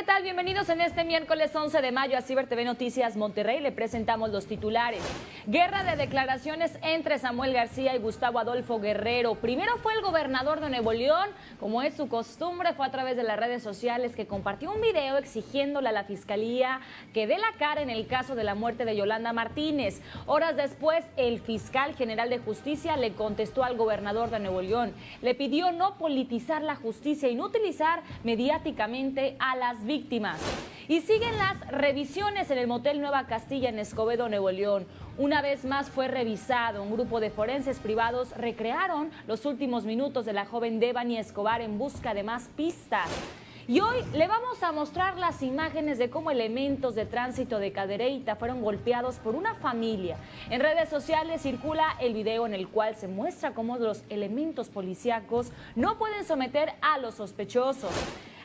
¿qué tal? Bienvenidos en este miércoles 11 de mayo a Ciber TV Noticias Monterrey. Le presentamos los titulares. Guerra de declaraciones entre Samuel García y Gustavo Adolfo Guerrero. Primero fue el gobernador de Nuevo León, como es su costumbre, fue a través de las redes sociales que compartió un video exigiéndole a la fiscalía que dé la cara en el caso de la muerte de Yolanda Martínez. Horas después, el fiscal general de justicia le contestó al gobernador de Nuevo León. Le pidió no politizar la justicia y no utilizar mediáticamente a las víctimas. Y siguen las revisiones en el motel Nueva Castilla en Escobedo, Nuevo León. Una vez más fue revisado. Un grupo de forenses privados recrearon los últimos minutos de la joven Devani Escobar en busca de más pistas. Y hoy le vamos a mostrar las imágenes de cómo elementos de tránsito de Cadereyta fueron golpeados por una familia. En redes sociales circula el video en el cual se muestra cómo los elementos policíacos no pueden someter a los sospechosos.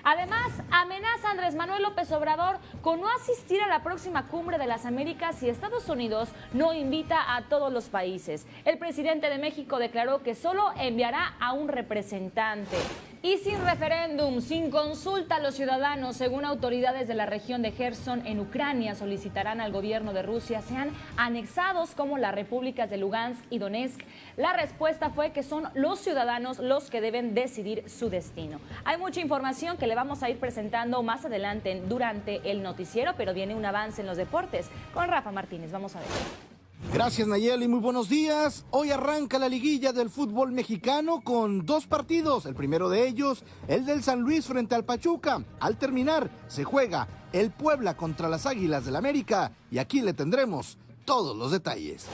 Además, amenaza a Andrés Manuel López Obrador con no asistir a la próxima cumbre de las Américas si Estados Unidos no invita a todos los países. El presidente de México declaró que solo enviará a un representante. Y sin referéndum, sin consulta a los ciudadanos, según autoridades de la región de Gerson en Ucrania, solicitarán al gobierno de Rusia sean anexados como las repúblicas de Lugansk y Donetsk. La respuesta fue que son los ciudadanos los que deben decidir su destino. Hay mucha información que le vamos a ir presentando más adelante durante el noticiero, pero viene un avance en los deportes con Rafa Martínez. Vamos a ver. Gracias Nayeli, muy buenos días. Hoy arranca la liguilla del fútbol mexicano con dos partidos. El primero de ellos, el del San Luis frente al Pachuca. Al terminar, se juega el Puebla contra las Águilas del América y aquí le tendremos todos los detalles.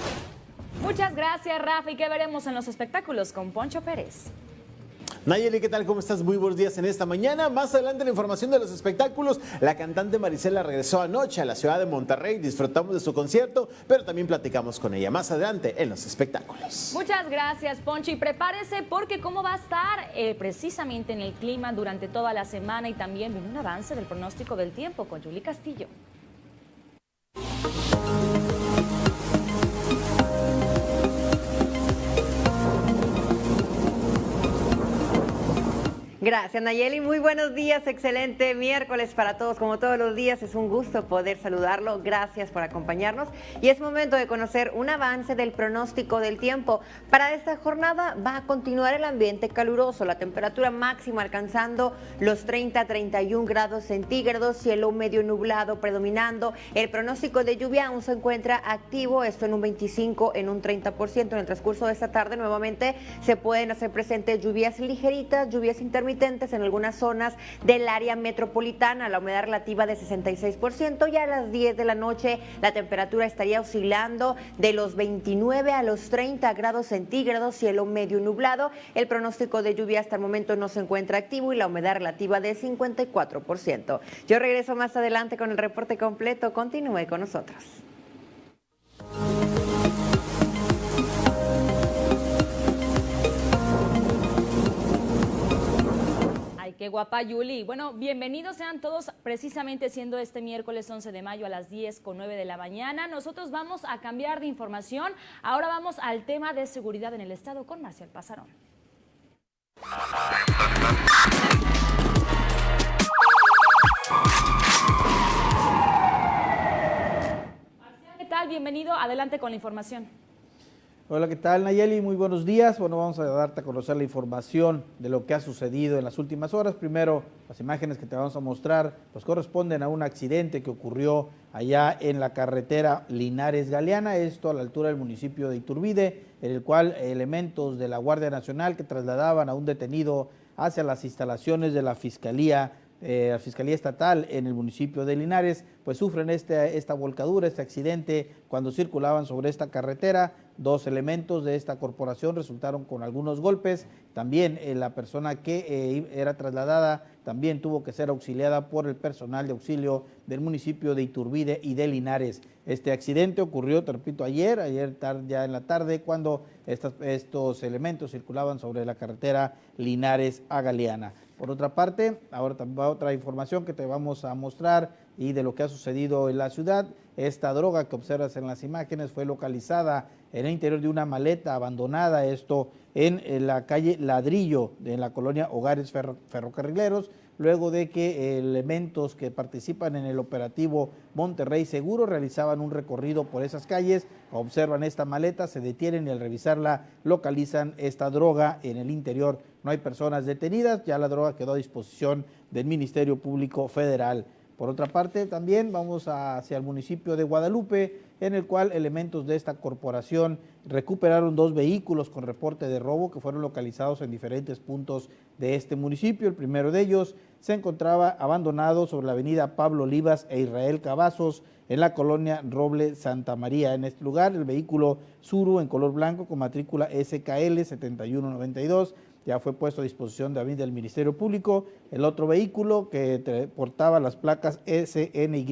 Muchas gracias Rafa y qué veremos en los espectáculos con Poncho Pérez. Nayeli, ¿qué tal? ¿Cómo estás? Muy buenos días en esta mañana. Más adelante la información de los espectáculos. La cantante Marisela regresó anoche a la ciudad de Monterrey. Disfrutamos de su concierto, pero también platicamos con ella más adelante en los espectáculos. Muchas gracias, Ponchi. Prepárese porque cómo va a estar eh, precisamente en el clima durante toda la semana y también viene un avance del pronóstico del tiempo con Julie Castillo. Gracias Nayeli, muy buenos días, excelente miércoles para todos, como todos los días es un gusto poder saludarlo, gracias por acompañarnos. Y es momento de conocer un avance del pronóstico del tiempo. Para esta jornada va a continuar el ambiente caluroso, la temperatura máxima alcanzando los 30-31 grados centígrados, cielo medio nublado predominando, el pronóstico de lluvia aún se encuentra activo, esto en un 25, en un 30%, en el transcurso de esta tarde nuevamente se pueden hacer presentes lluvias ligeritas, lluvias intermitentes, en algunas zonas del área metropolitana, la humedad relativa de 66%. Ya a las 10 de la noche la temperatura estaría oscilando de los 29 a los 30 grados centígrados, cielo medio nublado. El pronóstico de lluvia hasta el momento no se encuentra activo y la humedad relativa de 54%. Yo regreso más adelante con el reporte completo. Continúe con nosotros. Qué guapa, Yuli. Bueno, bienvenidos sean todos precisamente siendo este miércoles 11 de mayo a las 10 con 9 de la mañana. Nosotros vamos a cambiar de información. Ahora vamos al tema de seguridad en el Estado con Marcial Pasarón. ¿qué tal? Bienvenido. Adelante con la información. Hola, ¿qué tal Nayeli? Muy buenos días. Bueno, vamos a darte a conocer la información de lo que ha sucedido en las últimas horas. Primero, las imágenes que te vamos a mostrar pues corresponden a un accidente que ocurrió allá en la carretera Linares Galeana, esto a la altura del municipio de Iturbide, en el cual elementos de la Guardia Nacional que trasladaban a un detenido hacia las instalaciones de la Fiscalía eh, la Fiscalía Estatal en el municipio de Linares, pues sufren este, esta volcadura, este accidente cuando circulaban sobre esta carretera. Dos elementos de esta corporación resultaron con algunos golpes. También eh, la persona que eh, era trasladada también tuvo que ser auxiliada por el personal de auxilio del municipio de Iturbide y de Linares. Este accidente ocurrió, te repito, ayer, ayer ya en la tarde, cuando estos elementos circulaban sobre la carretera Linares a Galeana. Por otra parte, ahora va otra información que te vamos a mostrar y de lo que ha sucedido en la ciudad. Esta droga que observas en las imágenes fue localizada en el interior de una maleta abandonada, esto en, la calle Ladrillo, en la colonia Hogares Ferrocarrileros, luego de que elementos que participan en el operativo Monterrey Seguro realizaban un recorrido por esas calles, observan esta maleta, se detienen y al revisarla localizan esta droga en el interior. No hay personas detenidas, ya la droga quedó a disposición del Ministerio Público Federal. Por otra parte, también vamos hacia el municipio de Guadalupe, en el cual elementos de esta corporación recuperaron dos vehículos con reporte de robo que fueron localizados en diferentes puntos de este municipio. El primero de ellos se encontraba abandonado sobre la avenida Pablo Olivas e Israel Cavazos en la colonia Roble Santa María. En este lugar, el vehículo Suru en color blanco con matrícula SKL 7192 ya fue puesto a disposición de del Ministerio Público. El otro vehículo que portaba las placas SNY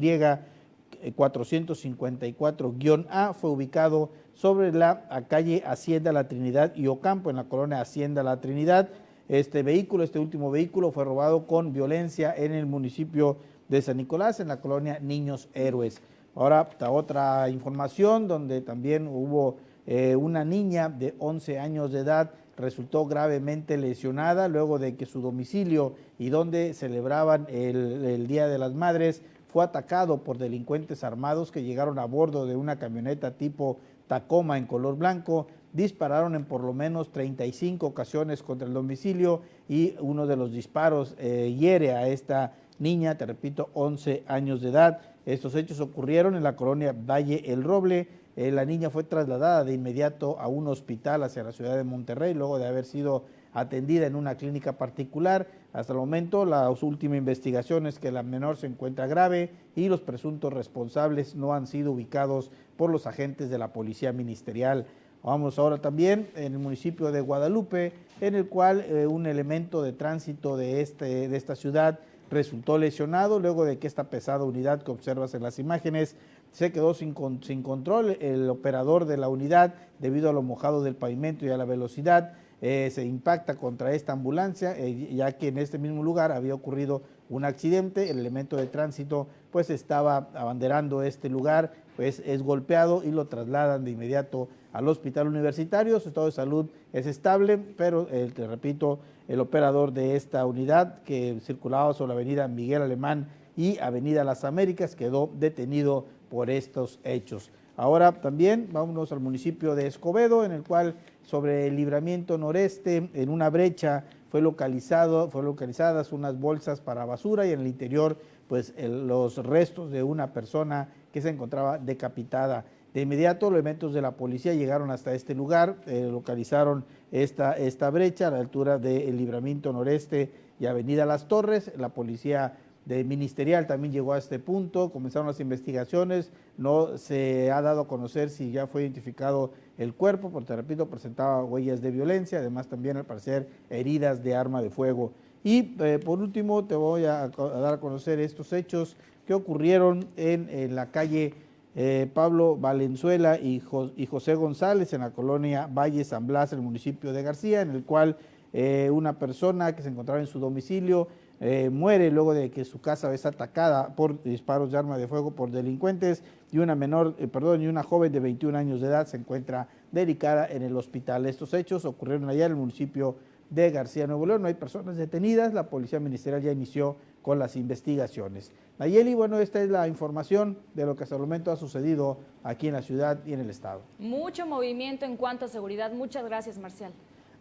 454-A fue ubicado sobre la calle Hacienda La Trinidad y Ocampo, en la colonia Hacienda La Trinidad. Este vehículo, este último vehículo fue robado con violencia en el municipio de San Nicolás, en la colonia Niños Héroes. Ahora, otra información donde también hubo eh, una niña de 11 años de edad resultó gravemente lesionada luego de que su domicilio y donde celebraban el, Día de las Madres fue atacado por delincuentes armados que llegaron a bordo de una camioneta tipo Tacoma en color blanco, dispararon en por lo menos 35 ocasiones contra el domicilio y uno de los disparos eh, hiere a esta niña, te repito, 11 años de edad. Estos hechos ocurrieron en la colonia Valle El Roble, eh, la niña fue trasladada de inmediato a un hospital hacia la ciudad de Monterrey, luego de haber sido atendida en una clínica particular. Hasta el momento, la última investigación es que la menor se encuentra grave y los presuntos responsables no han sido ubicados por los agentes de la Policía Ministerial. Vamos ahora también en el municipio de Guadalupe, en el cual eh, un elemento de tránsito de, este, de esta ciudad resultó lesionado luego de que esta pesada unidad que observas en las imágenes se quedó sin, control. El operador de la unidad, debido a lo mojado del pavimento y a la velocidad, eh, se impacta contra esta ambulancia, eh, ya que en este mismo lugar había ocurrido un accidente, el elemento de tránsito pues estaba abanderando este lugar, pues es golpeado y lo trasladan de inmediato al hospital universitario, su estado de salud es estable, pero eh, te repito, el operador de esta unidad que circulaba sobre la avenida Miguel Alemán y avenida Las Américas quedó detenido por estos hechos. Ahora también vámonos al municipio de Escobedo, en el cual sobre el libramiento noreste, en una brecha, fue localizado, localizadas unas bolsas para basura y en el interior, pues los restos de una persona que se encontraba decapitada. De inmediato, los elementos de la policía llegaron hasta este lugar, eh, localizaron esta, esta brecha a la altura del libramiento noreste y Avenida Las Torres. La policía de ministerial también llegó a este punto, comenzaron las investigaciones, no se ha dado a conocer si ya fue identificado el cuerpo, porque repito, presentaba huellas de violencia, además también al parecer heridas de arma de fuego. Y eh, por último te voy a, dar a conocer estos hechos que ocurrieron en, la calle eh, Pablo Valenzuela y, y, José González en la colonia Valle San Blas, en el municipio de García, en el cual eh, una persona que se encontraba en su domicilio eh, muere luego de que su casa es atacada por disparos de arma de fuego por delincuentes y una menor, eh, perdón, y una joven de 21 años de edad se encuentra delicada en el hospital. Estos hechos ocurrieron allá en el municipio de García Nuevo León. No hay personas detenidas. La Policía Ministerial ya inició con las investigaciones. Nayeli, bueno, esta es la información de lo que hasta el momento ha sucedido aquí en la ciudad y en el estado. Mucho movimiento en cuanto a seguridad. Muchas gracias, Marcial.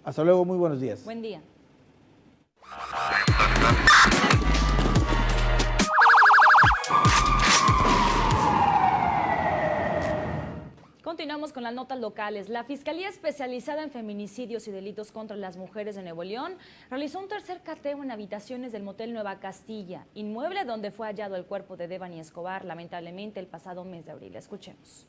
Hasta luego, muy buenos días. Buen día. Continuamos con las notas locales. La Fiscalía Especializada en Feminicidios y Delitos contra las Mujeres de Nuevo León realizó un tercer cateo en habitaciones del Motel Nueva Castilla, inmueble donde fue hallado el cuerpo de Devani Escobar, lamentablemente el pasado mes de abril. Escuchemos.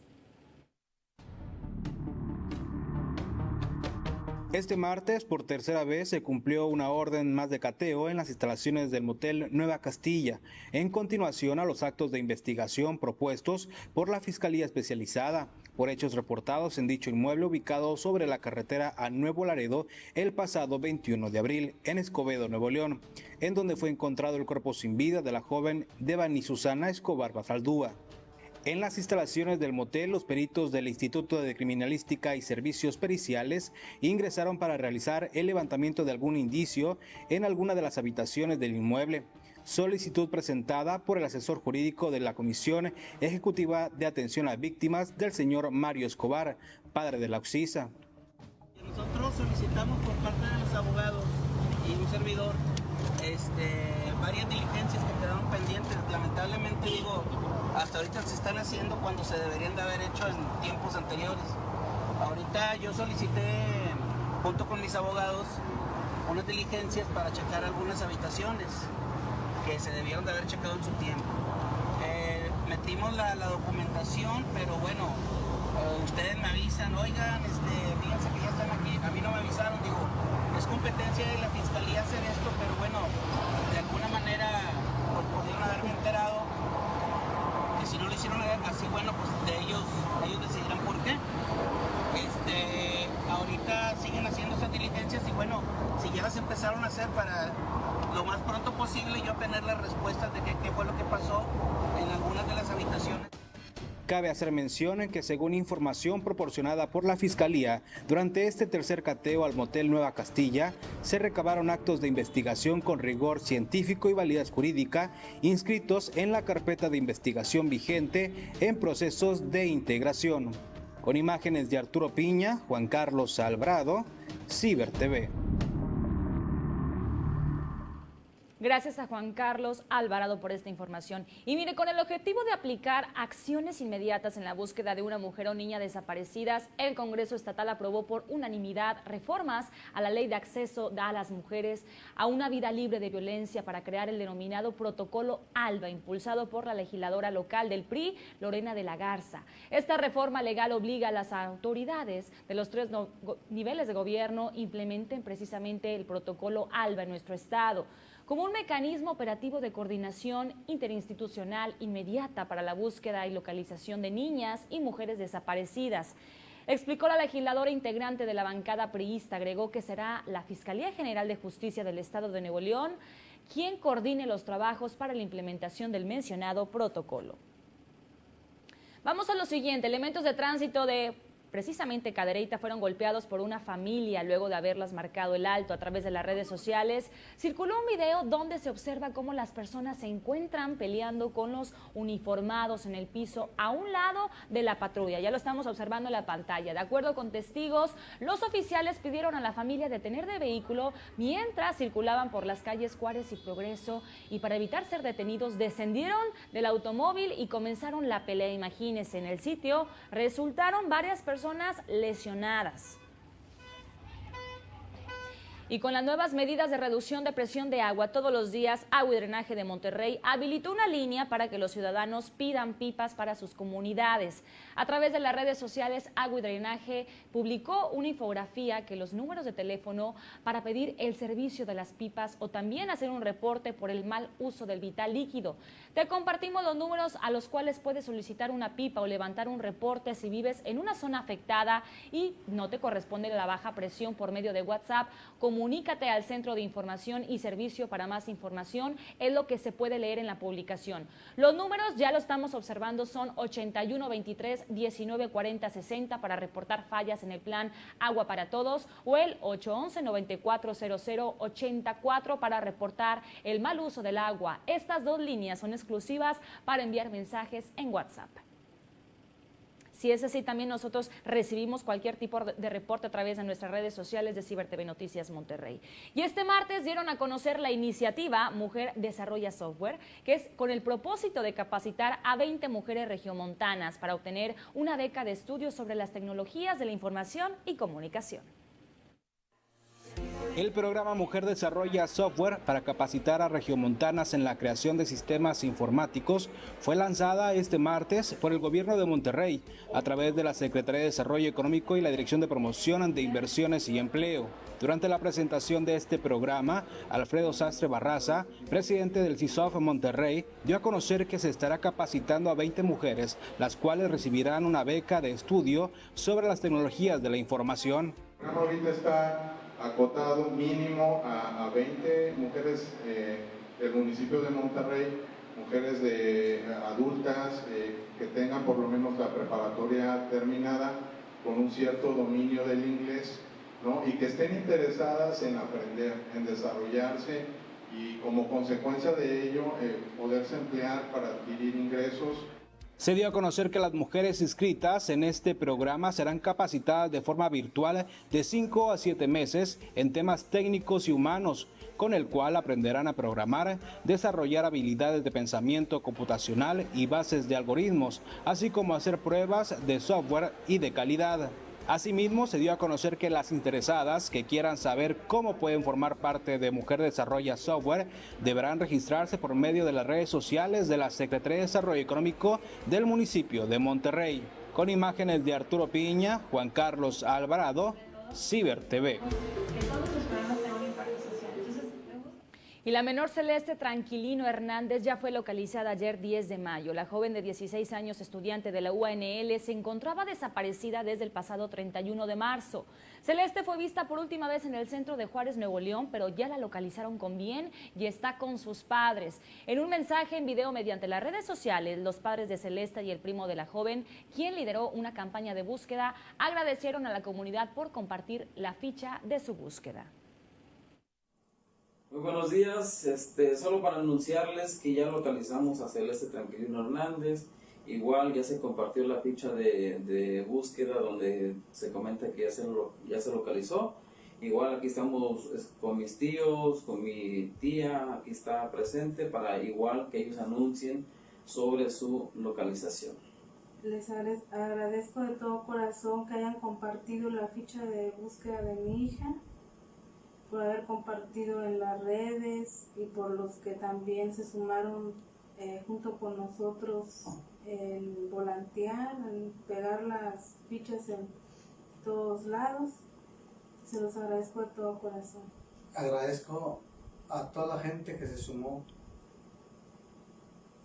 Este martes, por tercera vez, se cumplió una orden más de cateo en las instalaciones del motel Nueva Castilla, en continuación a los actos de investigación propuestos por la Fiscalía Especializada por hechos reportados en dicho inmueble ubicado sobre la carretera a Nuevo Laredo el pasado 21 de abril en Escobedo, Nuevo León, en donde fue encontrado el cuerpo sin vida de la joven Devani Susana Escobar Basaldúa. En las instalaciones del motel, los peritos del Instituto de Criminalística y Servicios Periciales ingresaron para realizar el levantamiento de algún indicio en alguna de las habitaciones del inmueble. Solicitud presentada por el asesor jurídico de la Comisión Ejecutiva de Atención a Víctimas del señor Mario Escobar, padre de la Oxisa. Nosotros solicitamos por parte de los abogados y un servidor este, varias diligencias que quedaron pendientes. Lamentablemente digo, hasta ahorita se están haciendo cuando se deberían de haber hecho en tiempos anteriores. Ahorita yo solicité, junto con mis abogados, unas diligencias para checar algunas habitaciones que se debieron de haber checado en su tiempo. Eh, metimos la, documentación, pero bueno, eh, ustedes me avisan, oigan, este, fíjense que ya están aquí, a mí no me avisaron, digo, es competencia de la fiscalía hacer esto, pero bueno, de alguna manera pues, pudieron haberme enterado que si no lo hicieron así, bueno, pues de ellos, ellos decidirán por qué. Este, ahorita siguen haciendo esas diligencias y bueno, si ya las empezaron a hacer para lo más pronto posible yo tener las respuestas de qué, fue lo que pasó en algunas de las habitaciones. Cabe hacer mención en que según información proporcionada por la Fiscalía, durante este tercer cateo al motel Nueva Castilla, se recabaron actos de investigación con rigor científico y validez jurídica inscritos en la carpeta de investigación vigente en procesos de integración. Con imágenes de Arturo Piña, Juan Carlos Albrado, Ciber TV. Gracias a Juan Carlos Alvarado por esta información. Y mire, con el objetivo de aplicar acciones inmediatas en la búsqueda de una mujer o niña desaparecidas, el Congreso Estatal aprobó por unanimidad reformas a la ley de acceso a las mujeres a una vida libre de violencia para crear el denominado protocolo ALBA, impulsado por la legisladora local del PRI, Lorena de la Garza. Esta reforma legal obliga a las autoridades de los tres niveles de gobierno implementen precisamente el protocolo ALBA en nuestro estado como un mecanismo operativo de coordinación interinstitucional inmediata para la búsqueda y localización de niñas y mujeres desaparecidas. Explicó la legisladora integrante de la bancada priista, agregó que será la Fiscalía General de Justicia del Estado de Nuevo León quien coordine los trabajos para la implementación del mencionado protocolo. Vamos a lo siguiente, elementos de tránsito de precisamente Cadereyta fueron golpeados por una familia luego de haberlas marcado el alto a través de las redes sociales. Circuló un video donde se observa cómo las personas se encuentran peleando con los uniformados en el piso a un lado de la patrulla. Ya lo estamos observando en la pantalla. De acuerdo con testigos, los oficiales pidieron a la familia detener de vehículo mientras circulaban por las calles Juárez y Progreso y para evitar ser detenidos descendieron del automóvil y comenzaron la pelea. Imagínense, en el sitio resultaron varias personas personas lesionadas. Y con las nuevas medidas de reducción de presión de agua todos los días, Agua y Drenaje de Monterrey habilitó una línea para que los ciudadanos pidan pipas para sus comunidades. A través de las redes sociales, Agua y Drenaje publicó una infografía que los números de teléfono para pedir el servicio de las pipas o también hacer un reporte por el mal uso del vital líquido. Te compartimos los números a los cuales puedes solicitar una pipa o levantar un reporte si vives en una zona afectada y no te corresponde la baja presión por medio de WhatsApp. Como comunícate al Centro de Información y Servicio para más información, es lo que se puede leer en la publicación. Los números ya lo estamos observando, son 81 23 19 40 60 para reportar fallas en el plan Agua para Todos o el 811 9400 84 para reportar el mal uso del agua. Estas dos líneas son exclusivas para enviar mensajes en WhatsApp. Si es así, también nosotros recibimos cualquier tipo de reporte a través de nuestras redes sociales de Ciber TV Noticias Monterrey. Y este martes dieron a conocer la iniciativa Mujer Desarrolla Software, que es con el propósito de capacitar a 20 mujeres regiomontanas para obtener una beca de estudios sobre las tecnologías de la información y comunicación. El programa Mujer Desarrolla Software para capacitar a regiomontanas en la creación de sistemas informáticos fue lanzada este martes por el gobierno de Monterrey a través de la Secretaría de Desarrollo Económico y la Dirección de Promoción de Inversiones y Empleo. Durante la presentación de este programa, Alfredo Sastre Barraza, presidente del CISOF Monterrey, dio a conocer que se estará capacitando a 20 mujeres, las cuales recibirán una beca de estudio sobre las tecnologías de la información. Está acotado mínimo a, 20 mujeres eh, del municipio de Monterrey mujeres de adultas que tengan por lo menos la preparatoria terminada con un cierto dominio del inglés ¿no? y que estén interesadas en aprender, en desarrollarse y como consecuencia de ello eh, poderse emplear para adquirir ingresos. Se dio a conocer que las mujeres inscritas en este programa serán capacitadas de forma virtual de 5 a 7 meses en temas técnicos y humanos, con el cual aprenderán a programar, desarrollar habilidades de pensamiento computacional y bases de algoritmos, así como hacer pruebas de software y de calidad. Asimismo, se dio a conocer que las interesadas que quieran saber cómo pueden formar parte de Mujer Desarrolla Software deberán registrarse por medio de las redes sociales de la Secretaría de Desarrollo Económico del municipio de Monterrey. Con imágenes de Arturo Piña, Juan Carlos Alvarado, Ciber TV. Y la menor Celeste Tranquilino Hernández ya fue localizada ayer 10 de mayo. La joven de 16 años, estudiante de la UANL, se encontraba desaparecida desde el pasado 31 de marzo. Celeste fue vista por última vez en el centro de Juárez, Nuevo León, pero ya la localizaron con bien y está con sus padres. En un mensaje en video mediante las redes sociales, los padres de Celeste y el primo de la joven, quien lideró una campaña de búsqueda, agradecieron a la comunidad por compartir la ficha de su búsqueda. Muy buenos días, este, solo para anunciarles que ya localizamos a Celeste Tranquilino Hernández, igual ya se compartió la ficha de, búsqueda donde se comenta que ya se, ya se localizó, igual aquí estamos con mis tíos, con mi tía, aquí está presente para igual que ellos anuncien sobre su localización. Les agradezco de todo corazón que hayan compartido la ficha de búsqueda de mi hija por haber compartido en las redes y por los que también se sumaron eh, junto con nosotros en volantear, en pegar las fichas en todos lados. Se los agradezco de todo corazón. Agradezco a toda la gente que se sumó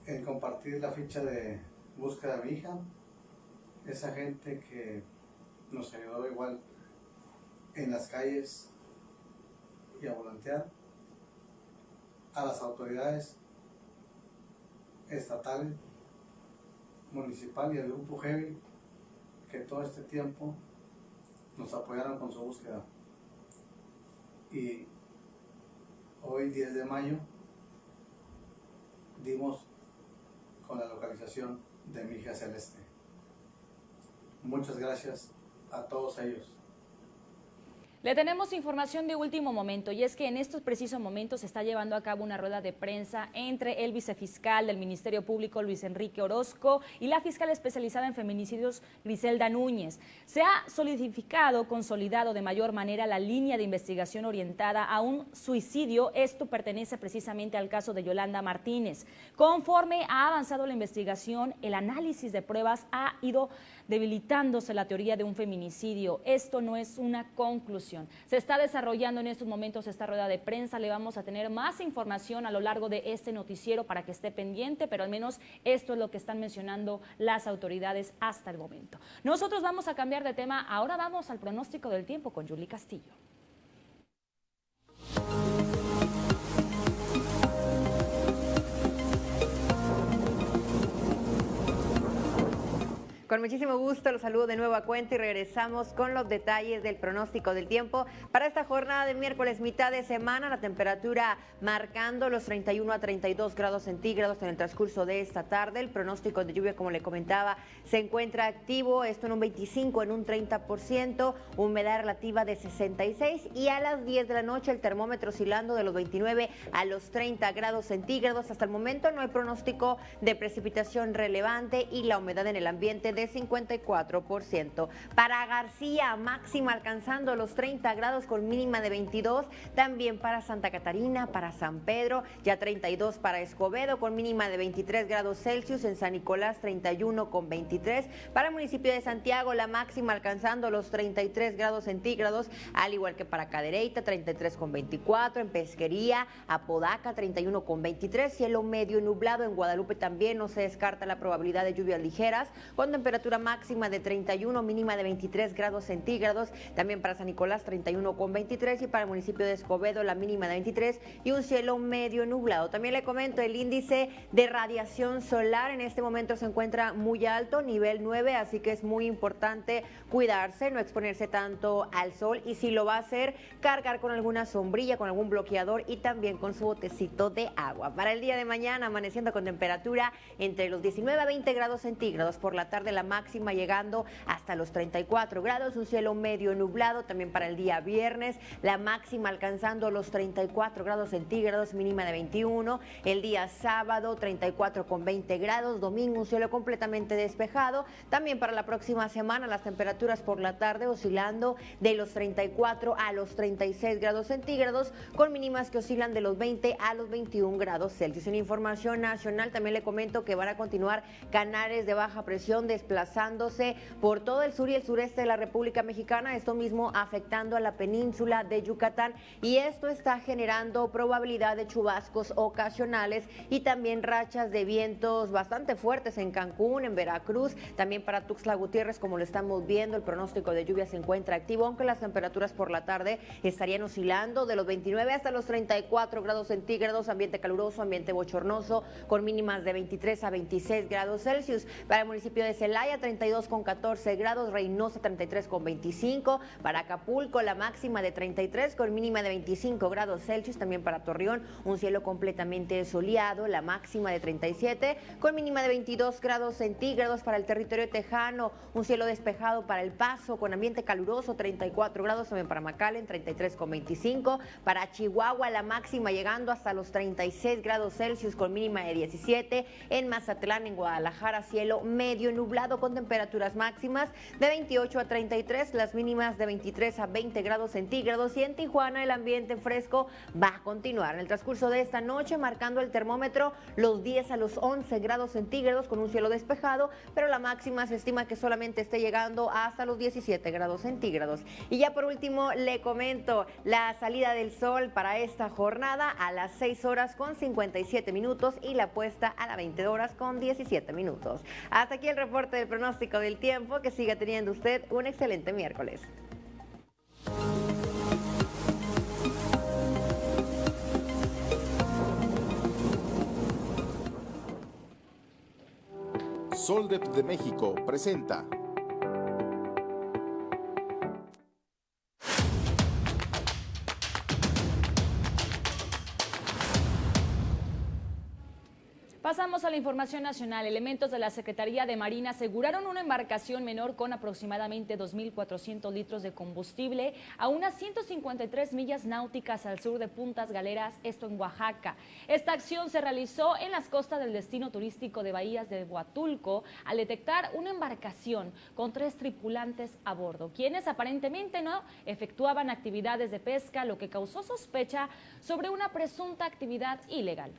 en compartir la ficha de búsqueda de mi hija. Esa gente que nos ayudó igual en las calles y a volantear a las autoridades estatales, municipal y el grupo Heavy que todo este tiempo nos apoyaron con su búsqueda. Y hoy 10 de mayo dimos con la localización de mi hija Celeste. Muchas gracias a todos ellos. Le tenemos información de último momento y es que en estos precisos momentos se está llevando a cabo una rueda de prensa entre el vicefiscal del Ministerio Público Luis Enrique Orozco y la fiscal especializada en feminicidios Griselda Núñez. Se ha solidificado, consolidado de mayor manera la línea de investigación orientada a un suicidio. Esto pertenece precisamente al caso de Yolanda Martínez. Conforme ha avanzado la investigación, el análisis de pruebas ha ido debilitándose la teoría de un feminicidio. Esto no es una conclusión. Se está desarrollando en estos momentos esta rueda de prensa. Le vamos a tener más información a lo largo de este noticiero para que esté pendiente, pero al menos esto es lo que están mencionando las autoridades hasta el momento. Nosotros vamos a cambiar de tema. Ahora vamos al pronóstico del tiempo con Julie Castillo. Con muchísimo gusto los saludo de nuevo a cuenta y regresamos con los detalles del pronóstico del tiempo para esta jornada de miércoles mitad de semana. La temperatura marcando los 31 a 32 grados centígrados en el transcurso de esta tarde. El pronóstico de lluvia, como le comentaba, se encuentra activo. Esto en un 25, en un 30%, humedad relativa de 66 y a las 10 de la noche el termómetro oscilando de los 29 a los 30 grados centígrados. Hasta el momento no hay pronóstico de precipitación relevante y la humedad en el ambiente de 54%. Para García, máxima alcanzando los 30 grados con mínima de 22. También para Santa Catarina, para San Pedro, ya 32 para Escobedo con mínima de 23 grados Celsius. En San Nicolás, 31 con 23. Para el municipio de Santiago, la máxima alcanzando los 33 grados centígrados, al igual que para Cadereyta, 33 con 24. En Pesquería, Apodaca, 31 con 23. Cielo medio nublado en Guadalupe también no se descarta la probabilidad de lluvias ligeras. Cuando temperatura máxima de 31, mínima de 23 grados centígrados. También para San Nicolás 31 con 23 y para el municipio de Escobedo la mínima de 23 y un cielo medio nublado. También le comento el índice de radiación solar en este momento se encuentra muy alto, nivel 9, así que es muy importante cuidarse, no exponerse tanto al sol y si lo va a hacer, cargar con alguna sombrilla, con algún bloqueador y también con su botecito de agua. Para el día de mañana, amaneciendo con temperatura entre los 19 a 20 grados centígrados, por la tarde la máxima llegando hasta los 34 grados, un cielo medio nublado, también para el día viernes, la máxima alcanzando los 34 grados centígrados, mínima de 21, el día sábado 34 con 20 grados, domingo un cielo completamente despejado, también para la próxima semana las temperaturas por la tarde oscilando de los 34 a los 36 grados centígrados, con mínimas que oscilan de los 20 a los 21 grados Celsius. En información nacional también le comento que van a continuar canales de baja presión desplazándose por todo el sur y el sureste de la República Mexicana, esto mismo afectando a la península de Yucatán y esto está generando probabilidad de chubascos ocasionales y también rachas de vientos bastante fuertes en Cancún, en Veracruz, también para Tuxtla Gutiérrez, como lo estamos viendo, el pronóstico de lluvia se encuentra activo, aunque las temperaturas por la tarde estarían oscilando de los 29 hasta los 34 grados centígrados, ambiente caluroso, ambiente bochornoso, con mínimas de 23 a 26 grados Celsius. Para el municipio de Celaya, 32 con 14 grados, Reynosa 33 con 25, para Acapulco la máxima de 33 con mínima de 25 grados Celsius, también para Torreón un cielo completamente soleado, la máxima de 37 con mínima de 22 grados centígrados para el territorio tejano, un cielo despejado para El Paso con ambiente caluroso, 34 grados también para McAllen, 33 con 25, para Chihuahua la máxima llegando hasta los 36 grados Celsius con mínima de 17, en Mazatlán, en Guadalajara, cielo medio nublado con temperaturas máximas de 28 a 33, las mínimas de 23 a 20 grados centígrados y en Tijuana el ambiente fresco va a continuar en el transcurso de esta noche, marcando el termómetro los 10 a los 11 grados centígrados con un cielo despejado, pero la máxima se estima que solamente esté llegando hasta los 17 grados centígrados. Y ya por último le comento la salida del sol para esta jornada a las 6 horas con 57 minutos y la puesta a las 20 horas con 17 minutos. Hasta aquí el reporte del pronóstico del tiempo. Que siga teniendo usted un excelente miércoles. Soldep de México presenta Pasamos a la información nacional. Elementos de la Secretaría de Marina aseguraron una embarcación menor con aproximadamente 2.400 litros de combustible a unas 153 millas náuticas al sur de Puntas Galeras, esto en Oaxaca. Esta acción se realizó en las costas del destino turístico de Bahías de Huatulco al detectar una embarcación con tres tripulantes a bordo, quienes aparentemente no efectuaban actividades de pesca, lo que causó sospecha sobre una presunta actividad ilegal.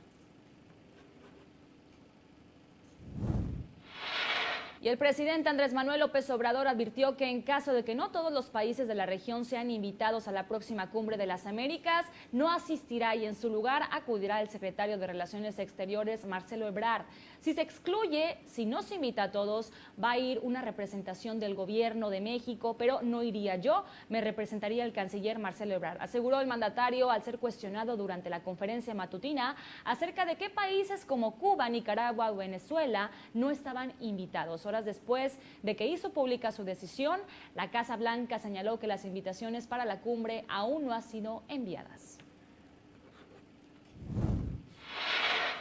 Y el presidente Andrés Manuel López Obrador advirtió que en caso de que no todos los países de la región sean invitados a la próxima cumbre de las Américas, no asistirá y en su lugar acudirá el secretario de Relaciones Exteriores, Marcelo Ebrard. Si se excluye, si no se invita a todos, va a ir una representación del gobierno de México, pero no iría yo, me representaría el canciller Marcelo Ebrard, aseguró el mandatario al ser cuestionado durante la conferencia matutina acerca de qué países como Cuba, Nicaragua o Venezuela no estaban invitados. Horas después de que hizo pública su decisión, la Casa Blanca señaló que las invitaciones para la cumbre aún no han sido enviadas.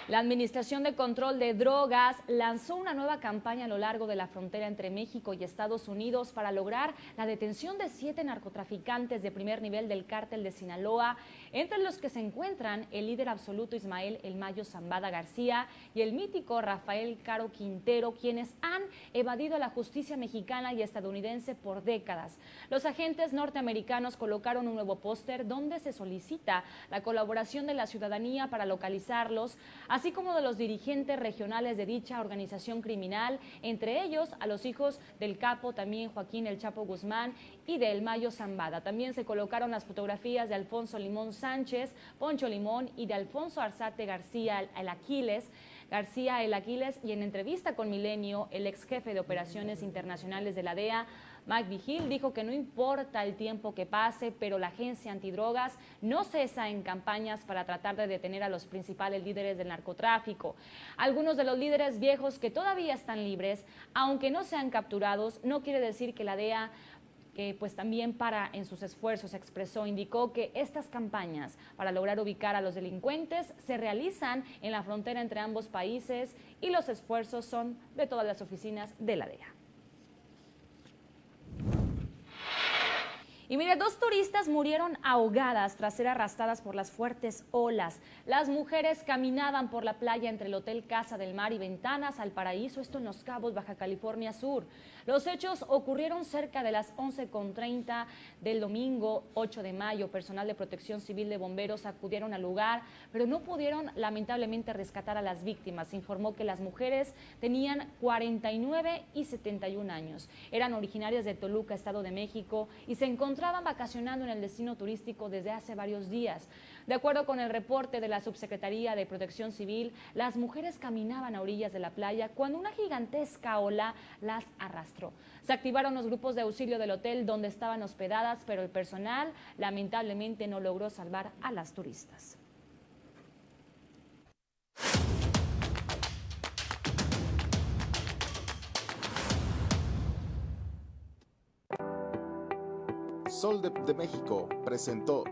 La Administración de Control de Drogas lanzó una nueva campaña a lo largo de la frontera entre México y Estados Unidos para lograr la detención de siete narcotraficantes de primer nivel del cártel de Sinaloa, entre los que se encuentran el líder absoluto Ismael El Mayo Zambada García y el mítico Rafael Caro Quintero, quienes han evadido la justicia mexicana y estadounidense por décadas. Los agentes norteamericanos colocaron un nuevo póster donde se solicita la colaboración de la ciudadanía para localizarlos, así como de los dirigentes regionales de dicha organización criminal, entre ellos a los hijos del capo también Joaquín El Chapo Guzmán y de El Mayo Zambada. También se colocaron las fotografías de Alfonso Limón Sánchez, Poncho Limón y de Alfonso Arzate García El Aquiles, García El Aquiles y en entrevista con Milenio, el ex jefe de operaciones internacionales de la DEA, Mike Vigil, dijo que no importa el tiempo que pase, pero la agencia antidrogas no cesa en campañas para tratar de detener a los principales líderes del narcotráfico. Algunos de los líderes viejos que todavía están libres, aunque no sean capturados, no quiere decir que la DEA que pues también para en sus esfuerzos expresó, indicó que estas campañas para lograr ubicar a los delincuentes se realizan en la frontera entre ambos países y los esfuerzos son de todas las oficinas de la DEA. Y mire, dos turistas murieron ahogadas tras ser arrastradas por las fuertes olas. Las mujeres caminaban por la playa entre el Hotel Casa del Mar y Ventanas al Paraíso, esto en Los Cabos, Baja California Sur. Los hechos ocurrieron cerca de las 11.30 del domingo 8 de mayo. Personal de protección civil de bomberos acudieron al lugar, pero no pudieron lamentablemente rescatar a las víctimas. Se informó que las mujeres tenían 49 y 71 años. Eran originarias de Toluca, Estado de México, y se encontraban vacacionando en el destino turístico desde hace varios días. De acuerdo con el reporte de la Subsecretaría de Protección Civil, las mujeres caminaban a orillas de la playa cuando una gigantesca ola las arrastró. Se activaron los grupos de auxilio del hotel donde estaban hospedadas, pero el personal lamentablemente no logró salvar a las turistas. Sol de, México presentó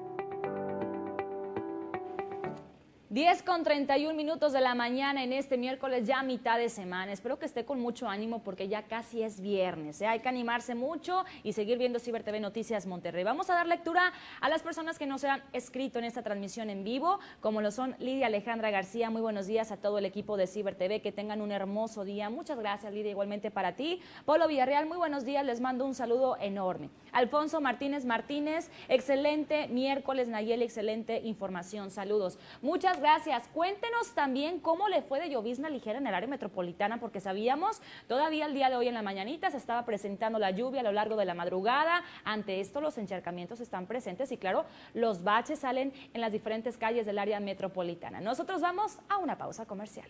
10 con 31 minutos de la mañana en este miércoles, ya mitad de semana. Espero que esté con mucho ánimo porque ya casi es viernes. ¿eh? Hay que animarse mucho y seguir viendo Ciber TV Noticias Monterrey. Vamos a dar lectura a las personas que nos han escrito en esta transmisión en vivo, como lo son Lidia Alejandra García. Muy buenos días a todo el equipo de Ciber TV. Que tengan un hermoso día. Muchas gracias, Lidia, igualmente para ti. Polo Villarreal, muy buenos días. Les mando un saludo enorme. Alfonso Martínez Martínez, excelente miércoles, Nayeli, excelente información. Saludos. Muchas gracias. Cuéntenos también cómo le fue de llovizna ligera en el área metropolitana, porque sabíamos, todavía el día de hoy en la mañanita se estaba presentando la lluvia a lo largo de la madrugada. Ante esto, los encharcamientos están presentes y, claro, los baches salen en las diferentes calles del área metropolitana. Nosotros vamos a una pausa comercial.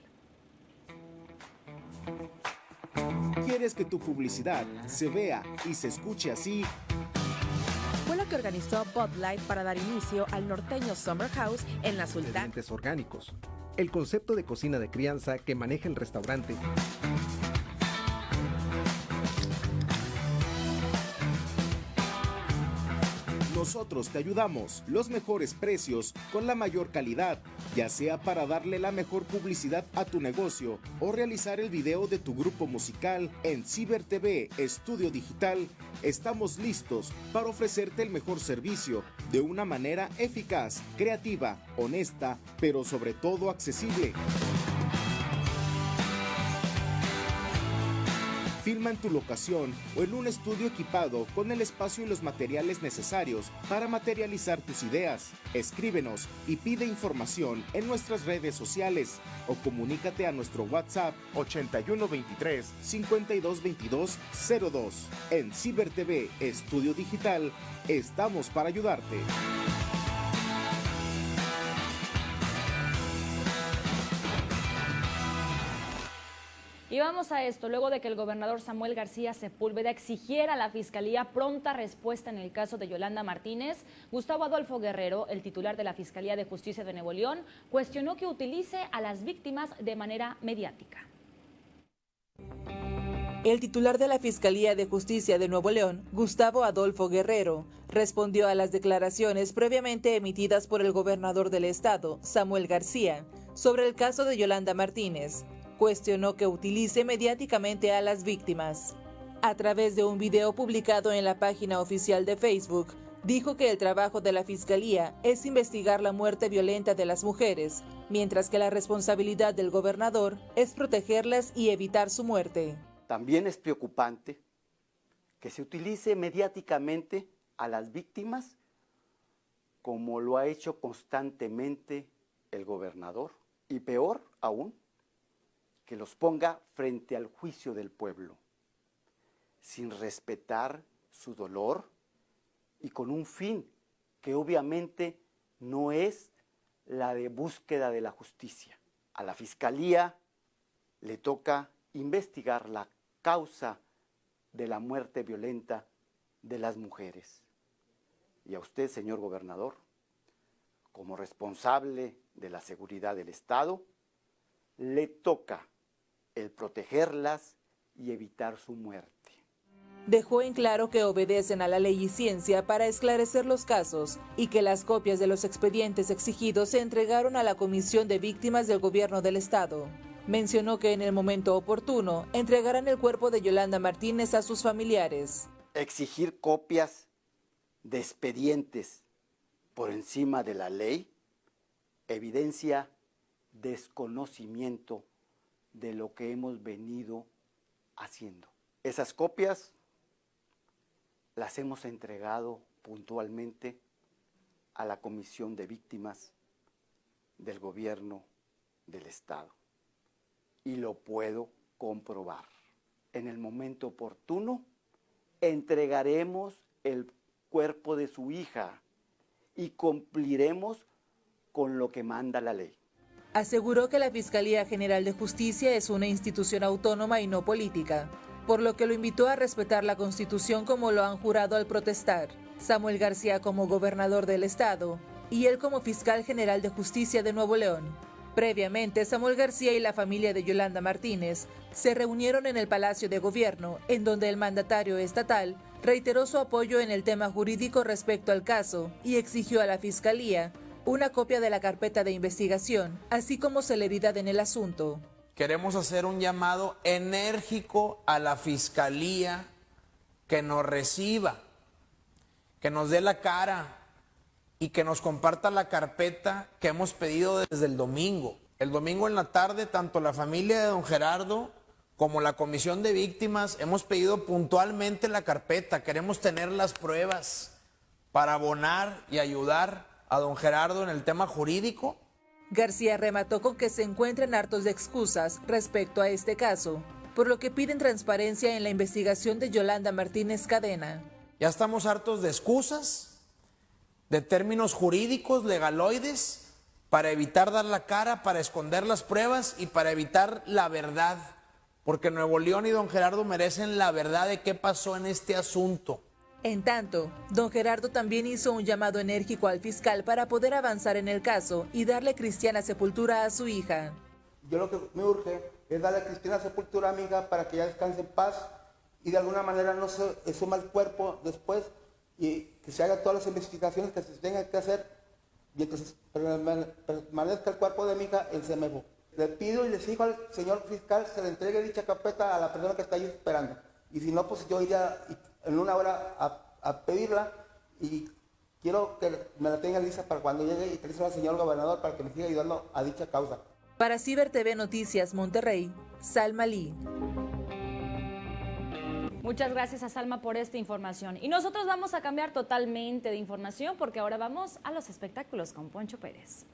¿Quieres que tu publicidad se vea y se escuche así? Organizó Bud Light para dar inicio al norteño Summer House en la Sultana. Orgánicos. El concepto de cocina de crianza que maneja el restaurante. Nosotros te ayudamos. Los mejores precios con la mayor calidad, ya sea para darle la mejor publicidad a tu negocio o realizar el video de tu grupo musical en Ciber TV Estudio Digital. Estamos listos para ofrecerte el mejor servicio de una manera eficaz, creativa, honesta, pero sobre todo accesible. Filma en tu locación o en un estudio equipado con el espacio y los materiales necesarios para materializar tus ideas. Escríbenos y pide información en nuestras redes sociales o comunícate a nuestro WhatsApp 8123 5222 02. En Ciber TV Estudio Digital estamos para ayudarte. Y vamos a esto, luego de que el gobernador Samuel García Sepúlveda exigiera a la Fiscalía pronta respuesta en el caso de Yolanda Martínez, Gustavo Adolfo Guerrero, el titular de la Fiscalía de Justicia de Nuevo León, cuestionó que utilice a las víctimas de manera mediática. El titular de la Fiscalía de Justicia de Nuevo León, Gustavo Adolfo Guerrero, respondió a las declaraciones previamente emitidas por el gobernador del estado, Samuel García, sobre el caso de Yolanda Martínez, cuestionó que utilice mediáticamente a las víctimas. A través de un video publicado en la página oficial de Facebook, dijo que el trabajo de la Fiscalía es investigar la muerte violenta de las mujeres, mientras que la responsabilidad del gobernador es protegerlas y evitar su muerte. También es preocupante que se utilice mediáticamente a las víctimas como lo ha hecho constantemente el gobernador y peor aún, que los ponga frente al juicio del pueblo, sin respetar su dolor y con un fin que obviamente no es la de búsqueda de la justicia. A la Fiscalía le toca investigar la causa de la muerte violenta de las mujeres. Y a usted, señor gobernador, como responsable de la seguridad del Estado, le toca el protegerlas y evitar su muerte. Dejó en claro que obedecen a la ley y ciencia para esclarecer los casos y que las copias de los expedientes exigidos se entregaron a la Comisión de Víctimas del Gobierno del Estado. Mencionó que en el momento oportuno entregarán el cuerpo de Yolanda Martínez a sus familiares. Exigir copias de expedientes por encima de la ley evidencia desconocimiento de lo que hemos venido haciendo. Esas copias las hemos entregado puntualmente a la Comisión de Víctimas del Gobierno del Estado. Y lo puedo comprobar. En el momento oportuno entregaremos el cuerpo de su hija y cumpliremos con lo que manda la ley. Aseguró que la Fiscalía General de Justicia es una institución autónoma y no política, por lo que lo invitó a respetar la Constitución como lo han jurado al protestar. Samuel García como gobernador del estado y él como fiscal general de justicia de Nuevo León. Previamente, Samuel García y la familia de Yolanda Martínez se reunieron en el Palacio de Gobierno, en donde el mandatario estatal reiteró su apoyo en el tema jurídico respecto al caso y exigió a la Fiscalía una copia de la carpeta de investigación, así como celeridad en el asunto. Queremos hacer un llamado enérgico a la Fiscalía que nos reciba, que nos dé la cara y que nos comparta la carpeta que hemos pedido desde el domingo. El domingo en la tarde, tanto la familia de don Gerardo como la comisión de víctimas hemos pedido puntualmente la carpeta. Queremos tener las pruebas para abonar y ayudar a don Gerardo en el tema jurídico. García remató con que se encuentren hartos de excusas respecto a este caso, por lo que piden transparencia en la investigación de Yolanda Martínez Cadena. Ya estamos hartos de excusas, de términos jurídicos, legaloides, para evitar dar la cara, para esconder las pruebas y para evitar la verdad, porque Nuevo León y don Gerardo merecen la verdad de qué pasó en este asunto. En tanto, don Gerardo también hizo un llamado enérgico al fiscal para poder avanzar en el caso y darle cristiana sepultura a su hija. Yo lo que me urge es darle cristiana sepultura a mi hija para que ella descanse en paz y de alguna manera no se suma el cuerpo después y que se hagan todas las investigaciones que se tengan que hacer y que permanezca el cuerpo de mi hija en Semejo. Le pido y le exijo al señor fiscal se le entregue dicha carpeta a la persona que está ahí esperando. Y si no, pues yo iría en una hora a, pedirla y quiero que me la tenga lista para cuando llegue y que le al señor gobernador para que me siga ayudando a dicha causa. Para Ciber TV Noticias Monterrey, Salma Lee. Muchas gracias a Salma por esta información. Y nosotros vamos a cambiar totalmente de información porque ahora vamos a los espectáculos con Poncho Pérez.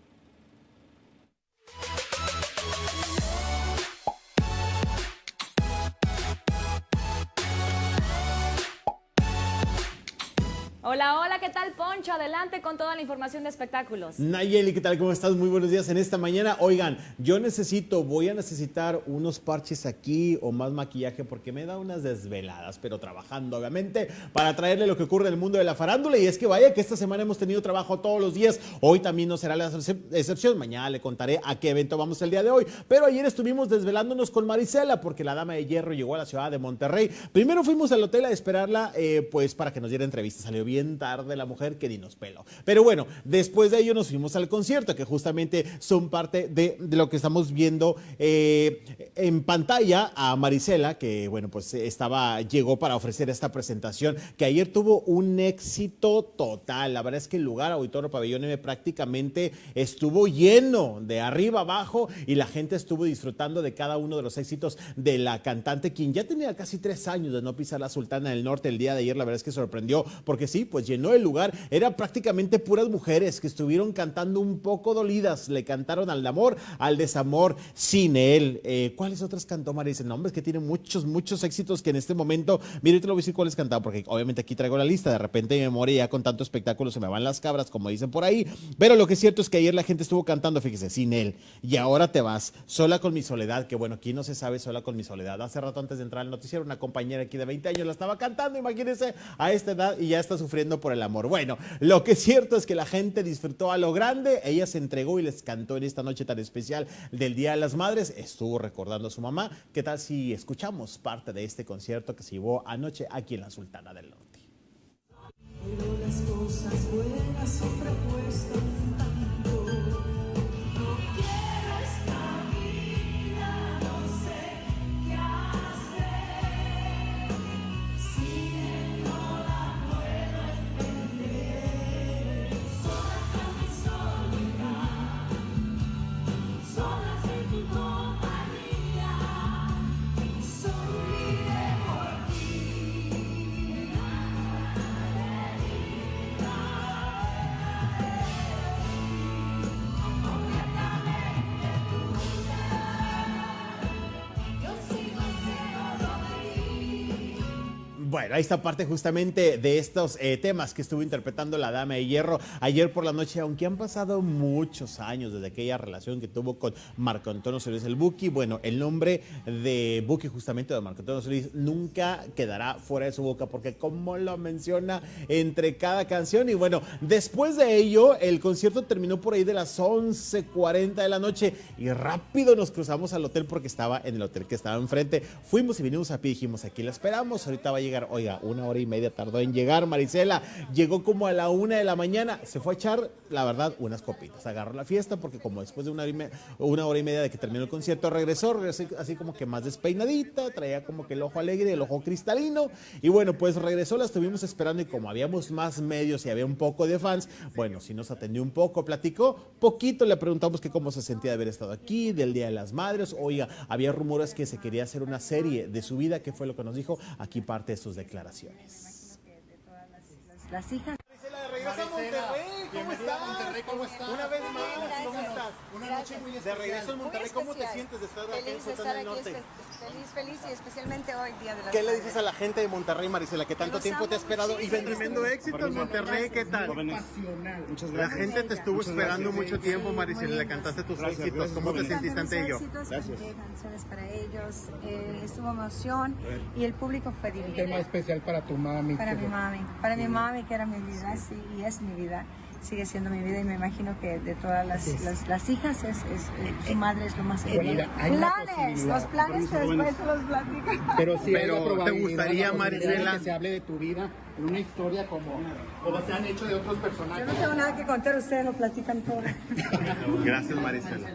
Hola, hola, ¿qué tal Poncho? Adelante con toda la información de espectáculos. Nayeli, ¿qué tal? ¿Cómo estás? Muy buenos días en esta mañana. Oigan, yo necesito, voy a necesitar unos parches aquí o más maquillaje porque me da unas desveladas, pero trabajando obviamente para traerle lo que ocurre en el mundo de la farándula. Y es que vaya que esta semana hemos tenido trabajo todos los días. Hoy también no será la excepción. Mañana le contaré a qué evento vamos el día de hoy. Pero ayer estuvimos desvelándonos con Marisela porque la dama de hierro llegó a la ciudad de Monterrey. Primero fuimos al hotel a esperarla eh, pues para que nos diera entrevista. Salió bien tarde la mujer que ni nos pelo. Pero bueno, después de ello nos fuimos al concierto, que justamente son parte de, lo que estamos viendo eh, en pantalla a Marisela, que bueno, pues estaba, llegó para ofrecer esta presentación, que ayer tuvo un éxito total. La verdad es que el lugar Auditorio Pabellón M prácticamente estuvo lleno de arriba abajo y la gente estuvo disfrutando de cada uno de los éxitos de la cantante, quien ya tenía casi tres años de no pisar la Sultana del Norte el día de ayer. La verdad es que sorprendió, porque sí, pues llenó el lugar. Eran prácticamente puras mujeres que estuvieron cantando un poco dolidas. Le cantaron al amor, al desamor, sin él. Eh, ¿Cuáles otras cantó Marisa? No, hombre, es que tiene muchos, muchos éxitos que en este momento, mire, te lo voy a decir cuáles cantaba, porque obviamente aquí traigo la lista. De repente mi memoria ya con tanto espectáculo se me van las cabras, como dicen por ahí. Pero lo que es cierto es que ayer la gente estuvo cantando, fíjese, sin él. Y ahora te vas, sola con mi soledad, que bueno, aquí no se sabe sola con mi soledad. Hace rato antes de entrar al noticiero, una compañera aquí de 20 años la estaba cantando, imagínense, a esta edad y ya está sufriendo por el amor. Bueno, lo que es cierto es que la gente disfrutó a lo grande, ella se entregó y les cantó en esta noche tan especial del Día de las Madres, estuvo recordando a su mamá. ¿Qué tal si escuchamos parte de este concierto que se llevó anoche aquí en la Sultana del Norte? Bueno, ahí está parte justamente de estos eh, temas que estuvo interpretando la Dama de Hierro ayer por la noche, aunque han pasado muchos años desde aquella relación que tuvo con Marco Antonio Solís el Buki. Bueno, el nombre de Buki justamente de Marco Antonio Solís nunca quedará fuera de su boca porque como lo menciona entre cada canción y bueno, después de ello el concierto terminó por ahí de las 11.40 de la noche y rápido nos cruzamos al hotel porque estaba en el hotel que estaba enfrente. Fuimos y vinimos a pie, dijimos aquí la esperamos, ahorita va a llegar, oiga, una hora y media tardó en llegar Marisela, llegó como a la una de la mañana, se fue a echar, la verdad, unas copitas, agarró la fiesta porque como después de una hora y, media de que terminó el concierto, regresó, regresó así como que más despeinadita, traía como que el ojo alegre, el ojo cristalino, y bueno, pues regresó, la estuvimos esperando y como habíamos más medios y había un poco de fans, bueno, sí nos atendió un poco, platicó poquito, le preguntamos que cómo se sentía de haber estado aquí, del Día de las Madres, oiga, había rumores que se quería hacer una serie de su vida, que fue lo que nos dijo, aquí parte de sus declaraciones. Las hijas. Regresa a Monterrey, ¿cómo estás? Monterrey, ¿cómo estás? Una vez más, ¿cómo Gracias. Una noche muy De especial. regreso en Muy Monterrey, ¿cómo te sientes de estar aquí en Feliz de Sultán estar del aquí, Norte? feliz, feliz y especialmente hoy, Día de las ¿Qué le dices a la gente de Monterrey, Marisela, que tanto tiempo te ha esperado? Y muchísimo. tremendo éxito en Monterrey, ¿qué tal? Muchas La gente te estuvo esperando mucho tiempo, Marisela, le cantaste tus Gracias, éxitos. gracias, ¿Cómo te sentiste ante ello? Éxitos, canté canciones para ellos, eh, estuvo emoción y el público fue Un divino. tema especial para tu mami. Para mi mami, para mi mami que era mi vida, sí, y es mi vida, sigue siendo mi vida y me imagino que de todas las, las, las hijas es, es- eh, su madre es lo más una Planes, los planes que después se los platico. Pero sí, Pero, ¿te gustaría, la posibilidad de Marisela? Que se hable de tu vida en una historia como, como se han hecho de otros Yo personajes. no tengo nada que contar, ustedes lo platican todo. Gracias, Marisela.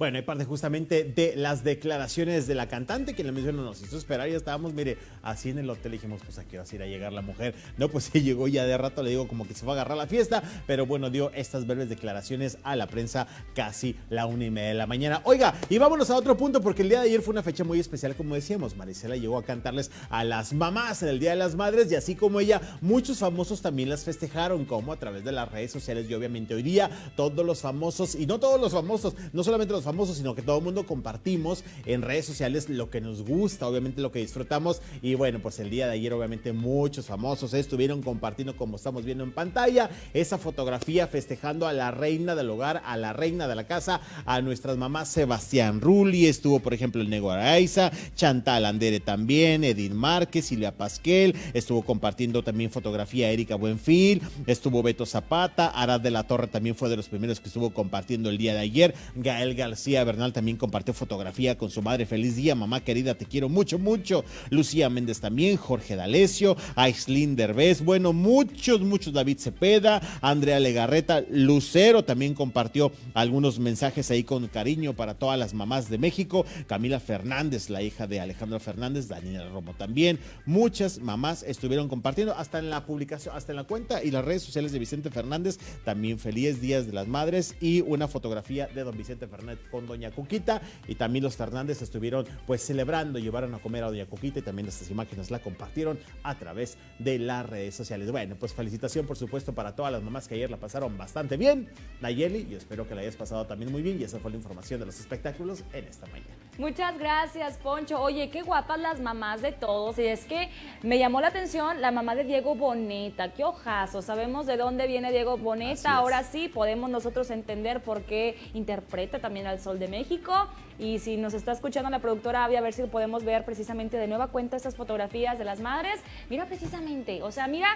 Bueno, hay parte justamente de las declaraciones de la cantante que le mencionó, nos hizo esperar, ya estábamos, mire, así en el hotel dijimos, pues a qué hora se irá a llegar la mujer. No, pues sí llegó ya de rato, le digo como que se fue a agarrar la fiesta, pero bueno, dio estas breves declaraciones a la prensa casi la una y media de la mañana. Oiga, y vámonos a otro punto, porque el día de ayer fue una fecha muy especial, como decíamos, Marisela llegó a cantarles a las mamás en el Día de las Madres, y así como ella, muchos famosos también las festejaron, como a través de las redes sociales, y obviamente hoy día todos los famosos, y no todos los famosos, no solamente los famosos, sino que todo el mundo compartimos en redes sociales lo que nos gusta, obviamente lo que disfrutamos. Y bueno, pues el día de ayer, obviamente, muchos famosos estuvieron compartiendo, como estamos viendo en pantalla, esa fotografía festejando a la reina del hogar, a la reina de la casa, a nuestras mamás Sebastián Rulli, estuvo, por ejemplo, el Nego Araiza, Chantal Andere también, Edith Márquez, Silvia Pasquel, estuvo compartiendo también fotografía Erika Buenfil, estuvo Beto Zapata, Arad de la Torre también fue de los primeros que estuvo compartiendo el día de ayer, Gael García Bernal también compartió fotografía con su madre, feliz día, mamá querida, te quiero mucho, mucho, Lucía Méndez también, Jorge D'Alessio, Aislinn Derbez, bueno, muchos, muchos, David Cepeda, Andrea Legarreta, Lucero también compartió algunos mensajes ahí con cariño para todas las mamás de México, Camila Fernández, la hija de Alejandro Fernández, Daniela Romo también, muchas mamás estuvieron compartiendo hasta en la publicación, hasta en la cuenta y las redes sociales de Vicente Fernández, también feliz días de las madres y una fotografía de don Vicente Fernández con doña Cuquita y también los Fernández estuvieron pues celebrando, llevaron a comer a doña Cuquita y también estas imágenes la compartieron a través de las redes sociales. Bueno, pues felicitación por supuesto para todas las mamás que ayer la pasaron bastante bien. Nayeli, yo espero que la hayas pasado también muy bien y esa fue la información de los espectáculos en esta mañana. Muchas gracias, Poncho. Oye, qué guapas las mamás de todos. Y es que me llamó la atención la mamá de Diego Boneta. Qué ojazo. Sabemos de dónde viene Diego Boneta. Ahora sí podemos nosotros entender por qué interpreta también al Sol de México. Y si nos está escuchando la productora Avi, a ver si podemos ver precisamente de nueva cuenta estas fotografías de las madres. Mira precisamente, o sea, mira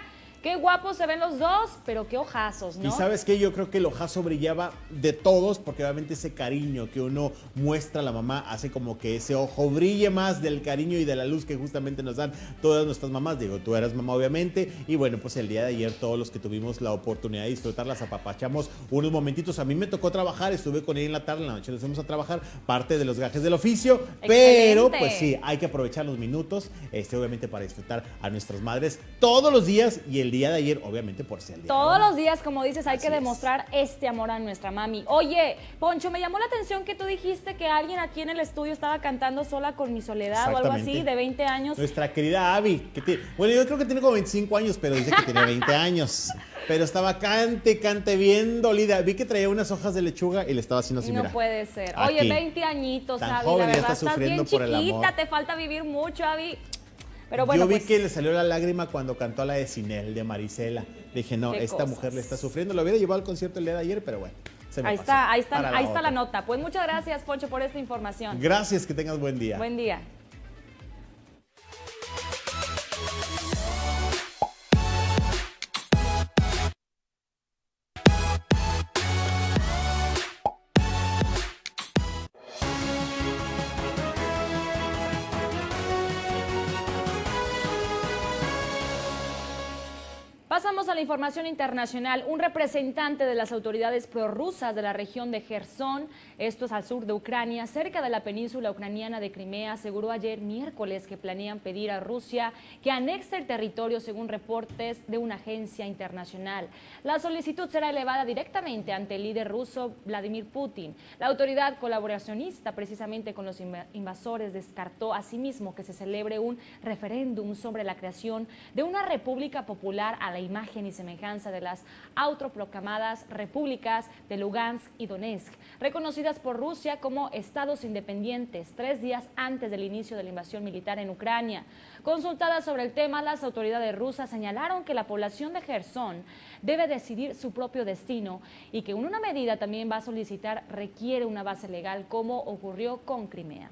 qué guapos se ven los dos, pero qué ojazos, ¿no? Y sabes qué, yo creo que el ojazo brillaba de todos, porque obviamente ese cariño que uno muestra a la mamá hace como que ese ojo brille más del cariño y de la luz que justamente nos dan todas nuestras mamás. Digo, tú eras mamá obviamente, y bueno, pues el día de ayer todos los que tuvimos la oportunidad de disfrutarlas apapachamos unos momentitos. A mí me tocó trabajar, estuve con ella en la tarde, en la noche nos fuimos a trabajar, parte de los gajes del oficio, pero pues sí, hay que aprovechar los minutos, este, obviamente para disfrutar a nuestras madres todos los días y el día de ayer, obviamente por ser el día. Todos los días, como dices, hay Así que es. demostrar este amor a nuestra mami. Oye, Poncho, me llamó la atención que tú dijiste que alguien aquí en el estudio estaba cantando sola con mi soledad o algo así, de 20 años. Nuestra querida Abby, que tiene- bueno, yo creo que tiene como 25 años, pero dice que tiene 20 años. Pero estaba cante, cante bien dolida. Vi que traía unas hojas de lechuga y le estaba haciendo así, no mira. puede ser. Aquí. Oye, 20 añitos, Tan Abby, joven la verdad, está estás bien el chiquita, amor. te falta vivir mucho, Abby. Pero bueno, Yo vi pues, que le salió la lágrima cuando cantó la de Sinel, de Marisela. Dije, no, esta cosas. mujer le está sufriendo. Lo hubiera llevado al concierto el día de ayer, pero bueno. se me ahí pasó. está, ahí está, Para la ahí está la nota. Pues muchas gracias, Poncho, por esta información. Gracias, que tengas buen día. Buen día. Pasamos a la información internacional. Un representante de las autoridades prorrusas de la región de Gerson, esto es al sur de Ucrania, cerca de la península ucraniana de Crimea, aseguró ayer miércoles que planean pedir a Rusia que anexe el territorio según reportes de una agencia internacional. La solicitud será elevada directamente ante el líder ruso Vladimir Putin. La autoridad colaboracionista, precisamente con los inva- invasores, descartó asimismo que se celebre un referéndum sobre la creación de una república popular a la imagen y semejanza de las autoproclamadas repúblicas de Lugansk y Donetsk, reconocidas por Rusia como estados independientes tres días antes del inicio de la invasión militar en Ucrania. Consultadas sobre el tema, las autoridades rusas señalaron que la población de Gerson debe decidir su propio destino y que una medida también va a solicitar requiere una base legal como ocurrió con Crimea.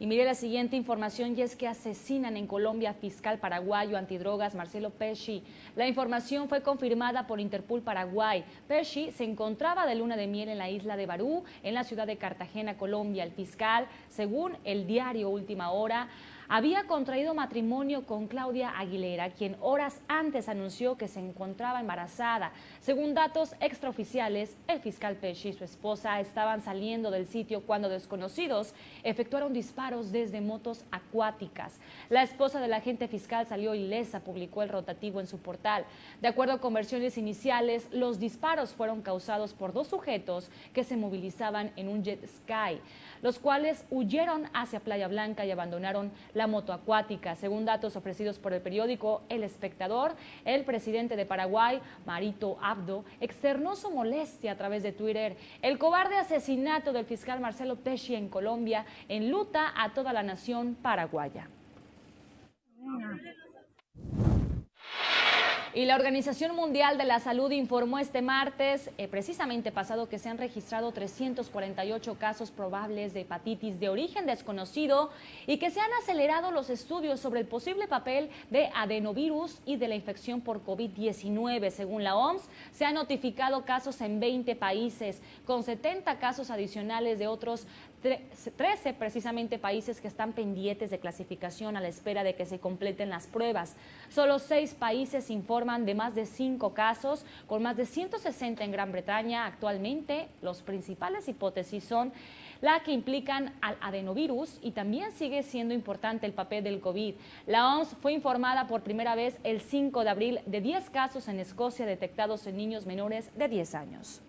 Y mire la siguiente información y es que asesinan en Colombia fiscal paraguayo antidrogas Marcelo Pesci. La información fue confirmada por Interpol Paraguay. Pesci se encontraba de luna de miel en la isla de Barú, en la ciudad de Cartagena, Colombia. El fiscal, según el diario Última Hora, había contraído matrimonio con Claudia Aguilera, quien horas antes anunció que se encontraba embarazada. Según datos extraoficiales, el fiscal Pesci y su esposa estaban saliendo del sitio cuando desconocidos efectuaron disparos desde motos acuáticas. La esposa del agente fiscal salió ilesa, publicó el rotativo en su portal. De acuerdo con versiones iniciales, los disparos fueron causados por dos sujetos que se movilizaban en un jet sky los cuales huyeron hacia Playa Blanca y abandonaron la moto acuática. Según datos ofrecidos por el periódico El Espectador, el presidente de Paraguay, Marito Abdo, externó su molestia a través de Twitter. El cobarde asesinato del fiscal Marcelo Pesci en Colombia enluta a toda la nación paraguaya. Y la Organización Mundial de la Salud informó este martes, eh, precisamente pasado, que se han registrado 348 casos probables de hepatitis de origen desconocido y que se han acelerado los estudios sobre el posible papel de adenovirus y de la infección por COVID-19. Según la OMS, se han notificado casos en 20 países, con 70 casos adicionales de otros tre- 13 precisamente países que están pendientes de clasificación a la espera de que se completen las pruebas. Solo seis países informan de más de cinco casos, con más de 160 en Gran Bretaña. Actualmente, los principales hipótesis son la que implican al adenovirus y también sigue siendo importante el papel del COVID. La OMS fue informada por primera vez el 5 de abril de 10 casos en Escocia detectados en niños menores de 10 años.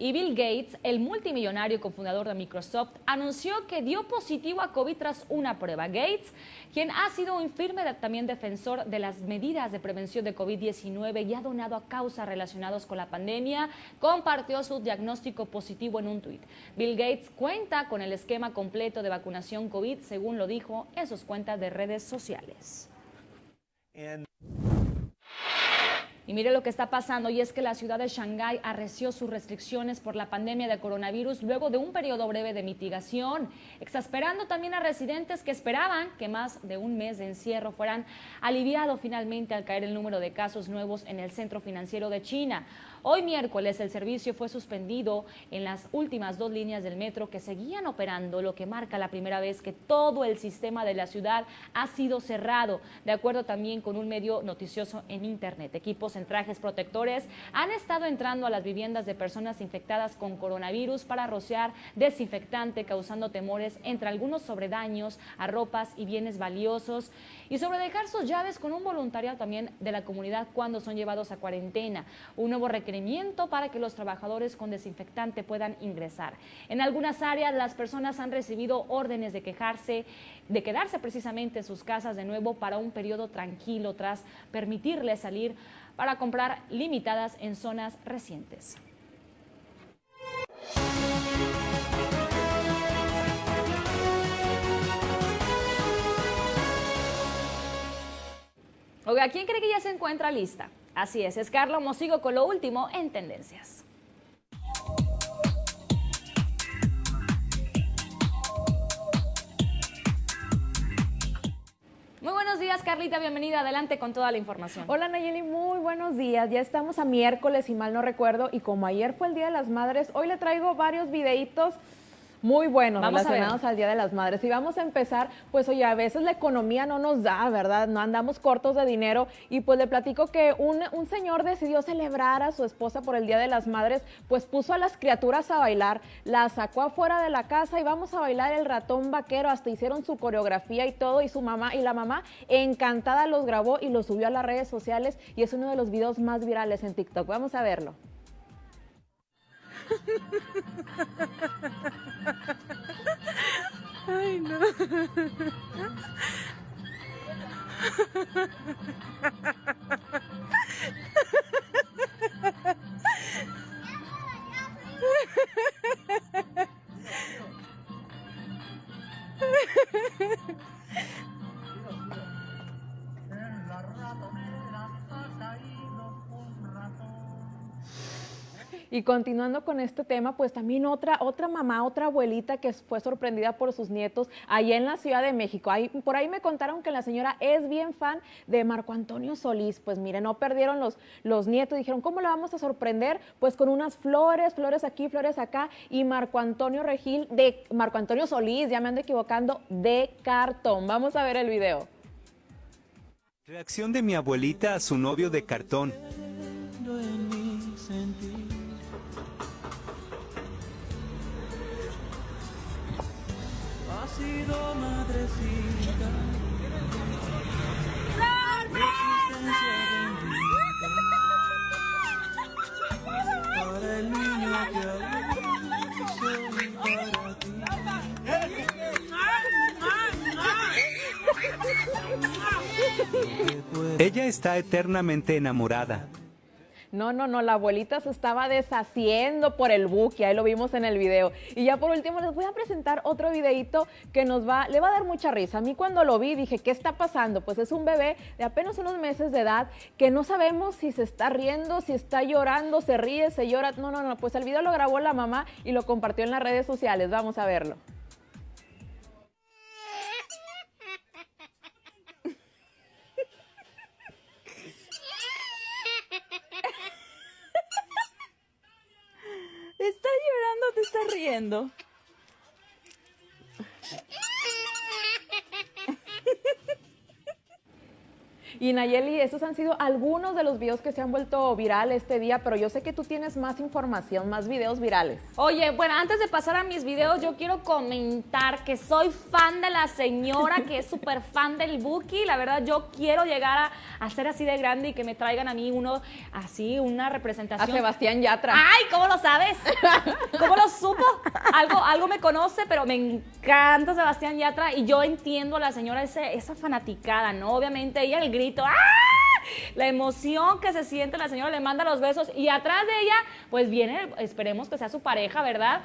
Y Bill Gates, el multimillonario cofundador de Microsoft, anunció que dio positivo a COVID tras una prueba. Gates, quien ha sido un firme también defensor de las medidas de prevención de COVID-19 y ha donado a causas relacionadas con la pandemia, compartió su diagnóstico positivo en un tuit. Bill Gates cuenta con el esquema completo de vacunación COVID, según lo dijo en sus cuentas de redes sociales. Y mire lo que está pasando y es que la ciudad de Shanghái arreció sus restricciones por la pandemia de coronavirus luego de un periodo breve de mitigación, exasperando también a residentes que esperaban que más de un mes de encierro fueran aliviado finalmente al caer el número de casos nuevos en el centro financiero de China. Hoy miércoles el servicio fue suspendido en las últimas dos líneas del metro que seguían operando, lo que marca la primera vez que todo el sistema de la ciudad ha sido cerrado, de acuerdo también con un medio noticioso en Internet. Equipos en trajes protectores han estado entrando a las viviendas de personas infectadas con coronavirus para rociar desinfectante, causando temores entre algunos sobre daños a ropas y bienes valiosos y sobre dejar sus llaves con un voluntariado también de la comunidad cuando son llevados a cuarentena. Un nuevo requerimiento para que los trabajadores con desinfectante puedan ingresar. En algunas áreas las personas han recibido órdenes de quejarse, de quedarse precisamente en sus casas de nuevo para un periodo tranquilo tras permitirles salir para comprar limitadas en zonas recientes. Oiga, ¿quién cree que ya se encuentra lista? Así es, es Carla Mosigo con lo último en Tendencias. Muy buenos días, Carlita, bienvenida. Adelante con toda la información. Hola Nayeli, muy buenos días. Ya estamos a miércoles, si mal no recuerdo, y como ayer fue el Día de las Madres, hoy le traigo varios videitos muy buenos Vamos relacionados al Día de las Madres. Y vamos a empezar, pues oye, a veces la economía no nos da, ¿verdad? No andamos cortos de dinero. Y pues le platico que un, un señor decidió celebrar a su esposa por el Día de las Madres, pues puso a las criaturas a bailar, la sacó afuera de la casa y vamos a bailar el ratón vaquero, hasta hicieron su coreografía y todo, y su mamá y la mamá encantada los grabó y los subió a las redes sociales y es uno de los videos más virales en TikTok. Vamos a verlo. Ay, no. Y continuando con este tema, pues también otra, otra mamá, otra abuelita que fue sorprendida por sus nietos allá en la Ciudad de México. Ahí, por ahí me contaron que la señora es bien fan de Marco Antonio Solís. Pues miren, no perdieron los, los nietos. Dijeron, ¿cómo la vamos a sorprender? Pues con unas flores, flores aquí, flores acá. Y Marco Antonio Regil, de Marco Antonio Solís, ya me ando equivocando, de cartón. Vamos a ver el video. Reacción de mi abuelita a su novio de cartón. Sido madrecita. Para el niño que soy para ti. Ella está eternamente enamorada. No, no, no, la abuelita se estaba deshaciendo por el buque, ahí lo vimos en el video. Y ya por último les voy a presentar otro videito que nos va, le va a dar mucha risa. A mí cuando lo vi dije, ¿qué está pasando? Pues es un bebé de apenas unos meses de edad que no sabemos si se está riendo, si está llorando, se ríe, se llora. No, no, no, pues el video lo grabó la mamá y lo compartió en las redes sociales. Vamos a verlo. ¿Estás llorando te estás riendo? Y Nayeli, estos han sido algunos de los videos que se han vuelto viral este día, pero yo sé que tú tienes más información, más videos virales. Oye, bueno, antes de pasar a mis videos, yo quiero comentar que soy fan de la señora, que es súper fan del Buki. La verdad, yo quiero llegar a, a ser así de grande y que me traigan a mí uno, así, una representación. A Sebastián Yatra. ¡Ay! ¿Cómo lo sabes? ¿Cómo lo supo? Algo, algo me conoce, pero me encanta Sebastián Yatra y yo entiendo a la señora ese, esa fanaticada, ¿no? Obviamente ella el grito, ¡ah! La emoción que se siente, la señora le manda los besos y atrás de ella, pues viene, esperemos que sea su pareja, ¿verdad?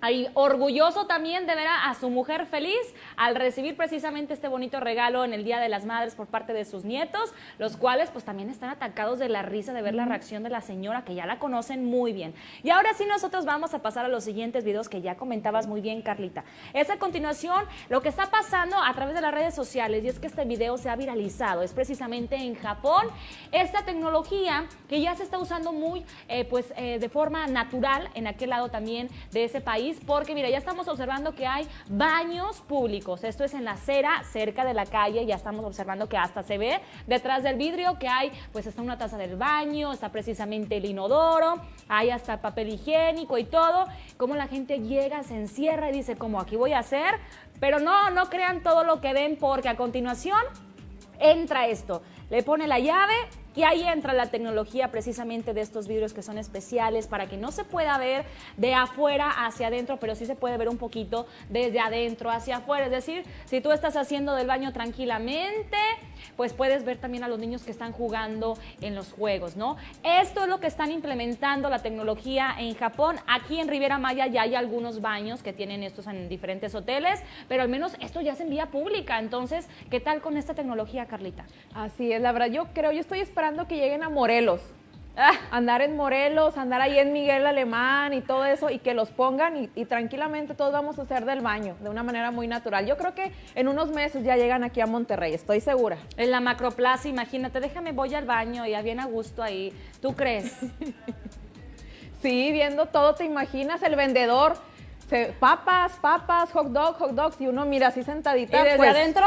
Ahí, orgulloso también de ver a, a, su mujer feliz al recibir precisamente este bonito regalo en el Día de las Madres por parte de sus nietos, los cuales pues también están atacados de la risa de ver la reacción de la señora que ya la conocen muy bien. Y ahora sí nosotros vamos a pasar a los siguientes videos que ya comentabas muy bien Carlita. Es a continuación lo que está pasando a través de las redes sociales y es que este video se ha viralizado, es precisamente en Japón, esta tecnología que ya se está usando muy eh, pues eh, de forma natural en aquel lado también de ese país porque mira, ya estamos observando que hay baños públicos. Esto es en la acera, cerca de la calle, ya estamos observando que hasta se ve detrás del vidrio que hay, pues está una taza del baño, está precisamente el inodoro, hay hasta papel higiénico y todo. Como la gente llega, se encierra y dice, como aquí voy a hacer, pero no, no crean todo lo que ven porque a continuación entra esto. Le pone la llave y ahí entra la tecnología precisamente de estos vidrios que son especiales para que no se pueda ver de afuera hacia adentro, pero sí se puede ver un poquito desde adentro hacia afuera. Es decir, si tú estás haciendo del baño tranquilamente, pues puedes ver también a los niños que están jugando en los juegos, ¿no? Esto es lo que están implementando la tecnología en Japón. Aquí en Riviera Maya ya hay algunos baños que tienen estos en diferentes hoteles, pero al menos esto ya es en vía pública. Entonces, ¿qué tal con esta tecnología, Carlita? Así es, la verdad, yo creo, yo estoy esperando que lleguen a Morelos. Ah, andar en Morelos, andar ahí en Miguel Alemán y todo eso, y que los pongan y, y, tranquilamente todos vamos a hacer del baño de una manera muy natural. Yo creo que en unos meses ya llegan aquí a Monterrey, estoy segura. En la macroplaza, imagínate, déjame, voy al baño, ya bien a gusto ahí. ¿Tú crees? sí, viendo todo, te imaginas el vendedor. Se, papas, papas, hot dog, hot dogs, y uno mira así sentadita. ¿Y desde pues, adentro?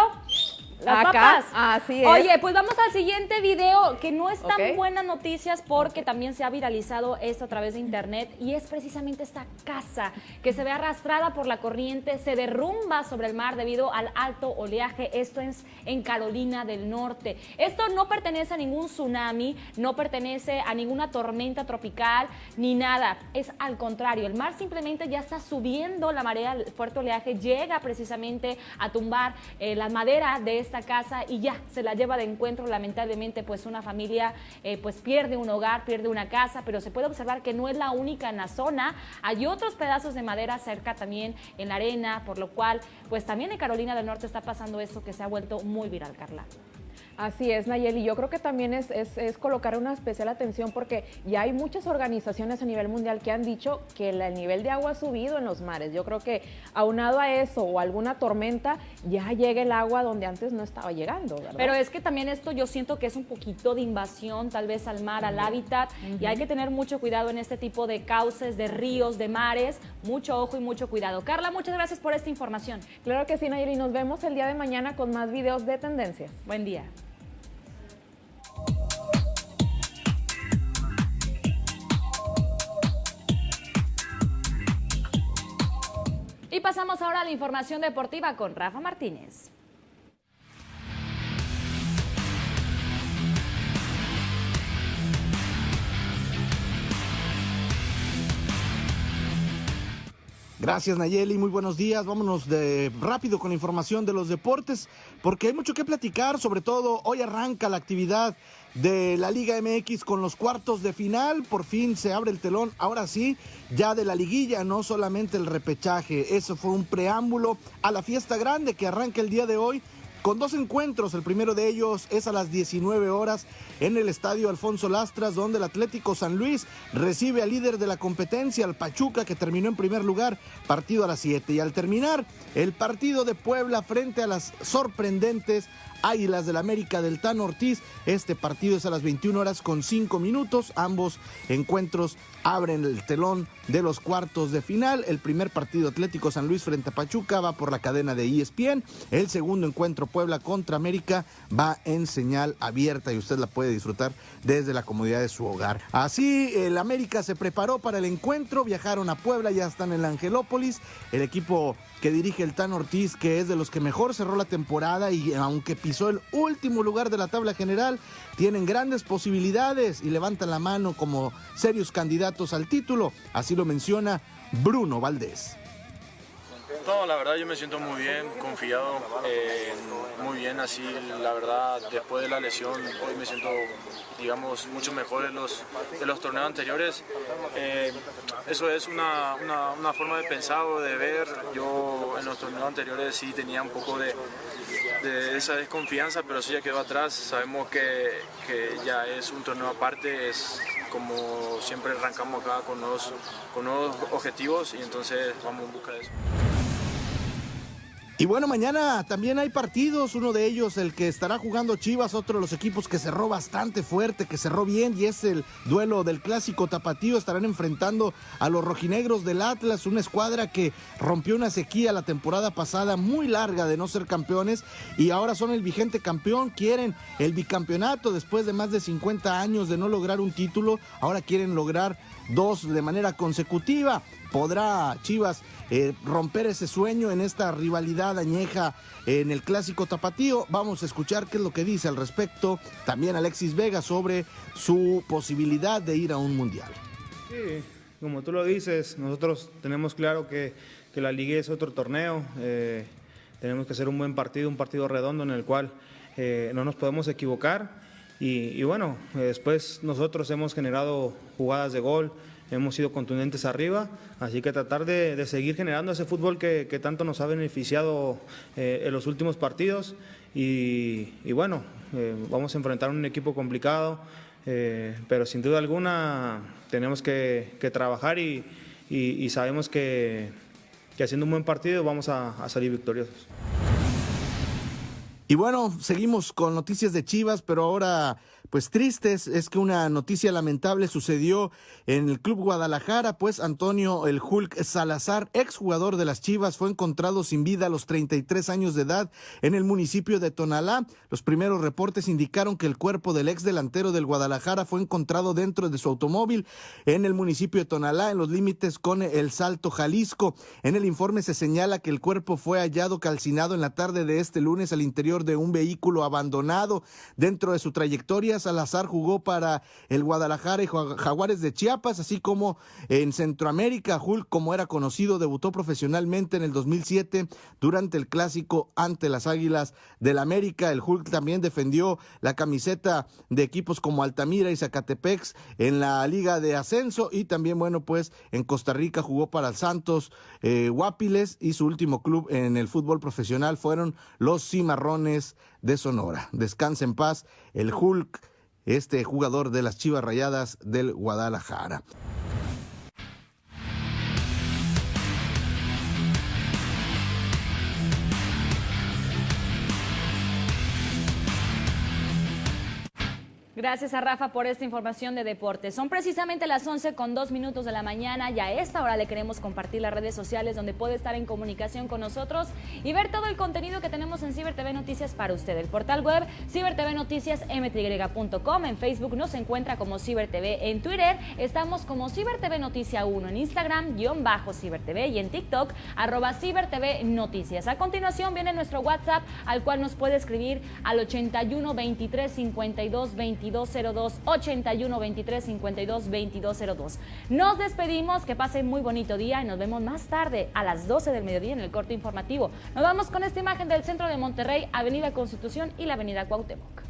Las Acá, papas. así es. Oye, pues vamos al siguiente video que no es tan Ok. buenas noticias porque también se ha viralizado esto a través de internet y es precisamente esta casa que se ve arrastrada por la corriente, se derrumba sobre el mar debido al alto oleaje. Esto es en Carolina del Norte. Esto no pertenece a ningún tsunami, no pertenece a ninguna tormenta tropical ni nada. Es al contrario, el mar simplemente ya está subiendo la marea, el fuerte oleaje llega precisamente a tumbar eh, la madera de esta casa y ya se la lleva de encuentro. Lamentablemente, pues una familia eh, pues pierde un hogar, pierde una casa, pero se puede observar que no es la única en la zona. Hay otros pedazos de madera cerca también en la arena, por lo cual, pues también en Carolina del Norte está pasando esto que se ha vuelto muy viral, Carla. Así es, Nayeli. Yo creo que también es, es, es colocar una especial atención porque ya hay muchas organizaciones a nivel mundial que han dicho que el, el nivel de agua ha subido en los mares. Yo creo que aunado a eso o alguna tormenta, ya llega el agua donde antes no estaba llegando, ¿verdad? Pero es que también esto yo siento que es un poquito de invasión tal vez al mar, al hábitat, y hay que tener mucho cuidado en este tipo de cauces, de ríos, de mares, mucho ojo y mucho cuidado. Carla, muchas gracias por esta información. Claro que sí, Nayeli. Nos vemos el día de mañana con más videos de tendencias. Buen día. Y pasamos ahora a la información deportiva con Rafa Martínez. Gracias Nayeli, muy buenos días. Vámonos rápido con la información de los deportes, porque hay mucho que platicar, sobre todo hoy arranca la actividad de la Liga MX con los cuartos de final. Por fin se abre el telón, ahora sí, ya de la liguilla, no solamente el repechaje. Eso fue un preámbulo a la fiesta grande que arranca el día de hoy con dos encuentros. El primero de ellos es a las 19 horas en el estadio Alfonso Lastras, donde el Atlético San Luis recibe al líder de la competencia, al Pachuca, que terminó en primer lugar, partido a las 7. Y al terminar, el partido de Puebla frente a las sorprendentes Águilas del América del Tan Ortiz. Este partido es a las 21 horas con 5 minutos. Ambos encuentros abren el telón de los cuartos de final. El primer partido Atlético San Luis frente a Pachuca va por la cadena de ESPN. El segundo encuentro Puebla contra América va en señal abierta y usted la puede disfrutar desde la comodidad de su hogar. Así, el América se preparó para el encuentro, viajaron a Puebla, ya están en la Angelópolis. El equipo que dirige el Tan Ortiz, que es de los que mejor cerró la temporada y aunque pisó el último lugar de la tabla general, tienen grandes posibilidades y levantan la mano como serios candidatos al título. Así lo menciona Bruno Valdés. No, la verdad yo me siento muy bien, confiado, eh, muy bien así, la verdad después de la lesión hoy me siento, digamos, mucho mejor de los, de los torneos anteriores. Eh, eso es una, una, forma de pensar o de ver, yo en los torneos anteriores sí tenía un poco de, de esa desconfianza, pero eso ya quedó atrás, sabemos que, que ya es un torneo aparte, es como siempre arrancamos acá con nuevos, con nuevos objetivos y entonces vamos en busca de eso. Y bueno, mañana también hay partidos, uno de ellos el que estará jugando Chivas, otro de los equipos que cerró bastante fuerte, que cerró bien y es el duelo del clásico tapatío, estarán enfrentando a los rojinegros del Atlas, una escuadra que rompió una sequía la temporada pasada muy larga de no ser campeones y ahora son el vigente campeón, quieren el bicampeonato después de más de 50 años de no lograr un título, ahora quieren lograr dos de manera consecutiva. ¿Podrá Chivas eh, romper ese sueño en esta rivalidad añeja en el clásico tapatío? Vamos a escuchar qué es lo que dice al respecto también Alexis Vega sobre su posibilidad de ir a un mundial. Sí, como tú lo dices, nosotros tenemos claro que, que la liga es otro torneo. Eh, tenemos que hacer un buen partido, un partido redondo en el cual eh, no nos podemos equivocar. Y, bueno, después nosotros hemos generado jugadas de gol, hemos sido contundentes arriba, así que tratar de, de seguir generando ese fútbol que, tanto nos ha beneficiado eh, en los últimos partidos y, bueno, eh, vamos a enfrentar un equipo complicado, eh, pero sin duda alguna tenemos que, trabajar y, sabemos que, que, haciendo un buen partido vamos a, a salir victoriosos. Y bueno, seguimos con noticias de Chivas, pero ahora pues tristes es que una noticia lamentable sucedió en el Club Guadalajara, pues Antonio el Hulk Salazar, exjugador de las Chivas, fue encontrado sin vida a los 33 años de edad en el municipio de Tonalá. Los primeros reportes indicaron que el cuerpo del ex delantero del Guadalajara fue encontrado dentro de su automóvil en el municipio de Tonalá, en los límites con el Salto Jalisco. En el informe se señala que el cuerpo fue hallado calcinado en la tarde de este lunes al interior de un vehículo abandonado. Dentro de su trayectoria, Salazar jugó para el Guadalajara y Jaguares de Chiapas, así como en Centroamérica. Hulk, como era conocido, debutó profesionalmente en el 2007 durante el clásico ante las Águilas del América. El Hulk también defendió la camiseta de equipos como Altamira y Zacatepex en la Liga de Ascenso y también, bueno, pues en Costa Rica jugó para el Santos eh, Guapiles y su último club en el fútbol profesional fueron los Cimarrones de Sonora. Descansa en paz el Hulk este jugador de las Chivas Rayadas del Guadalajara. Gracias a Rafa por esta información de deportes. Son precisamente las 11 con 2 minutos de la mañana y a esta hora le queremos compartir las redes sociales donde puede estar en comunicación con nosotros y ver todo el contenido que tenemos en Ciber TV Noticias para usted. El portal web cibertvnoticiasmty.com, en Facebook nos encuentra como Ciber TV, en Twitter estamos como Ciber TV Noticia 1, en Instagram guion bajo Ciber TV y en TikTok arroba Ciber TV Noticias. A continuación viene nuestro WhatsApp al cual nos puede escribir al 81 23 52 22 2202, 81 23 52 2202. Nos despedimos, que pasen muy bonito día y nos vemos más tarde a las 12 del mediodía en el corte informativo. Nos vamos con esta imagen del centro de Monterrey, Avenida Constitución y la Avenida Cuauhtémoc.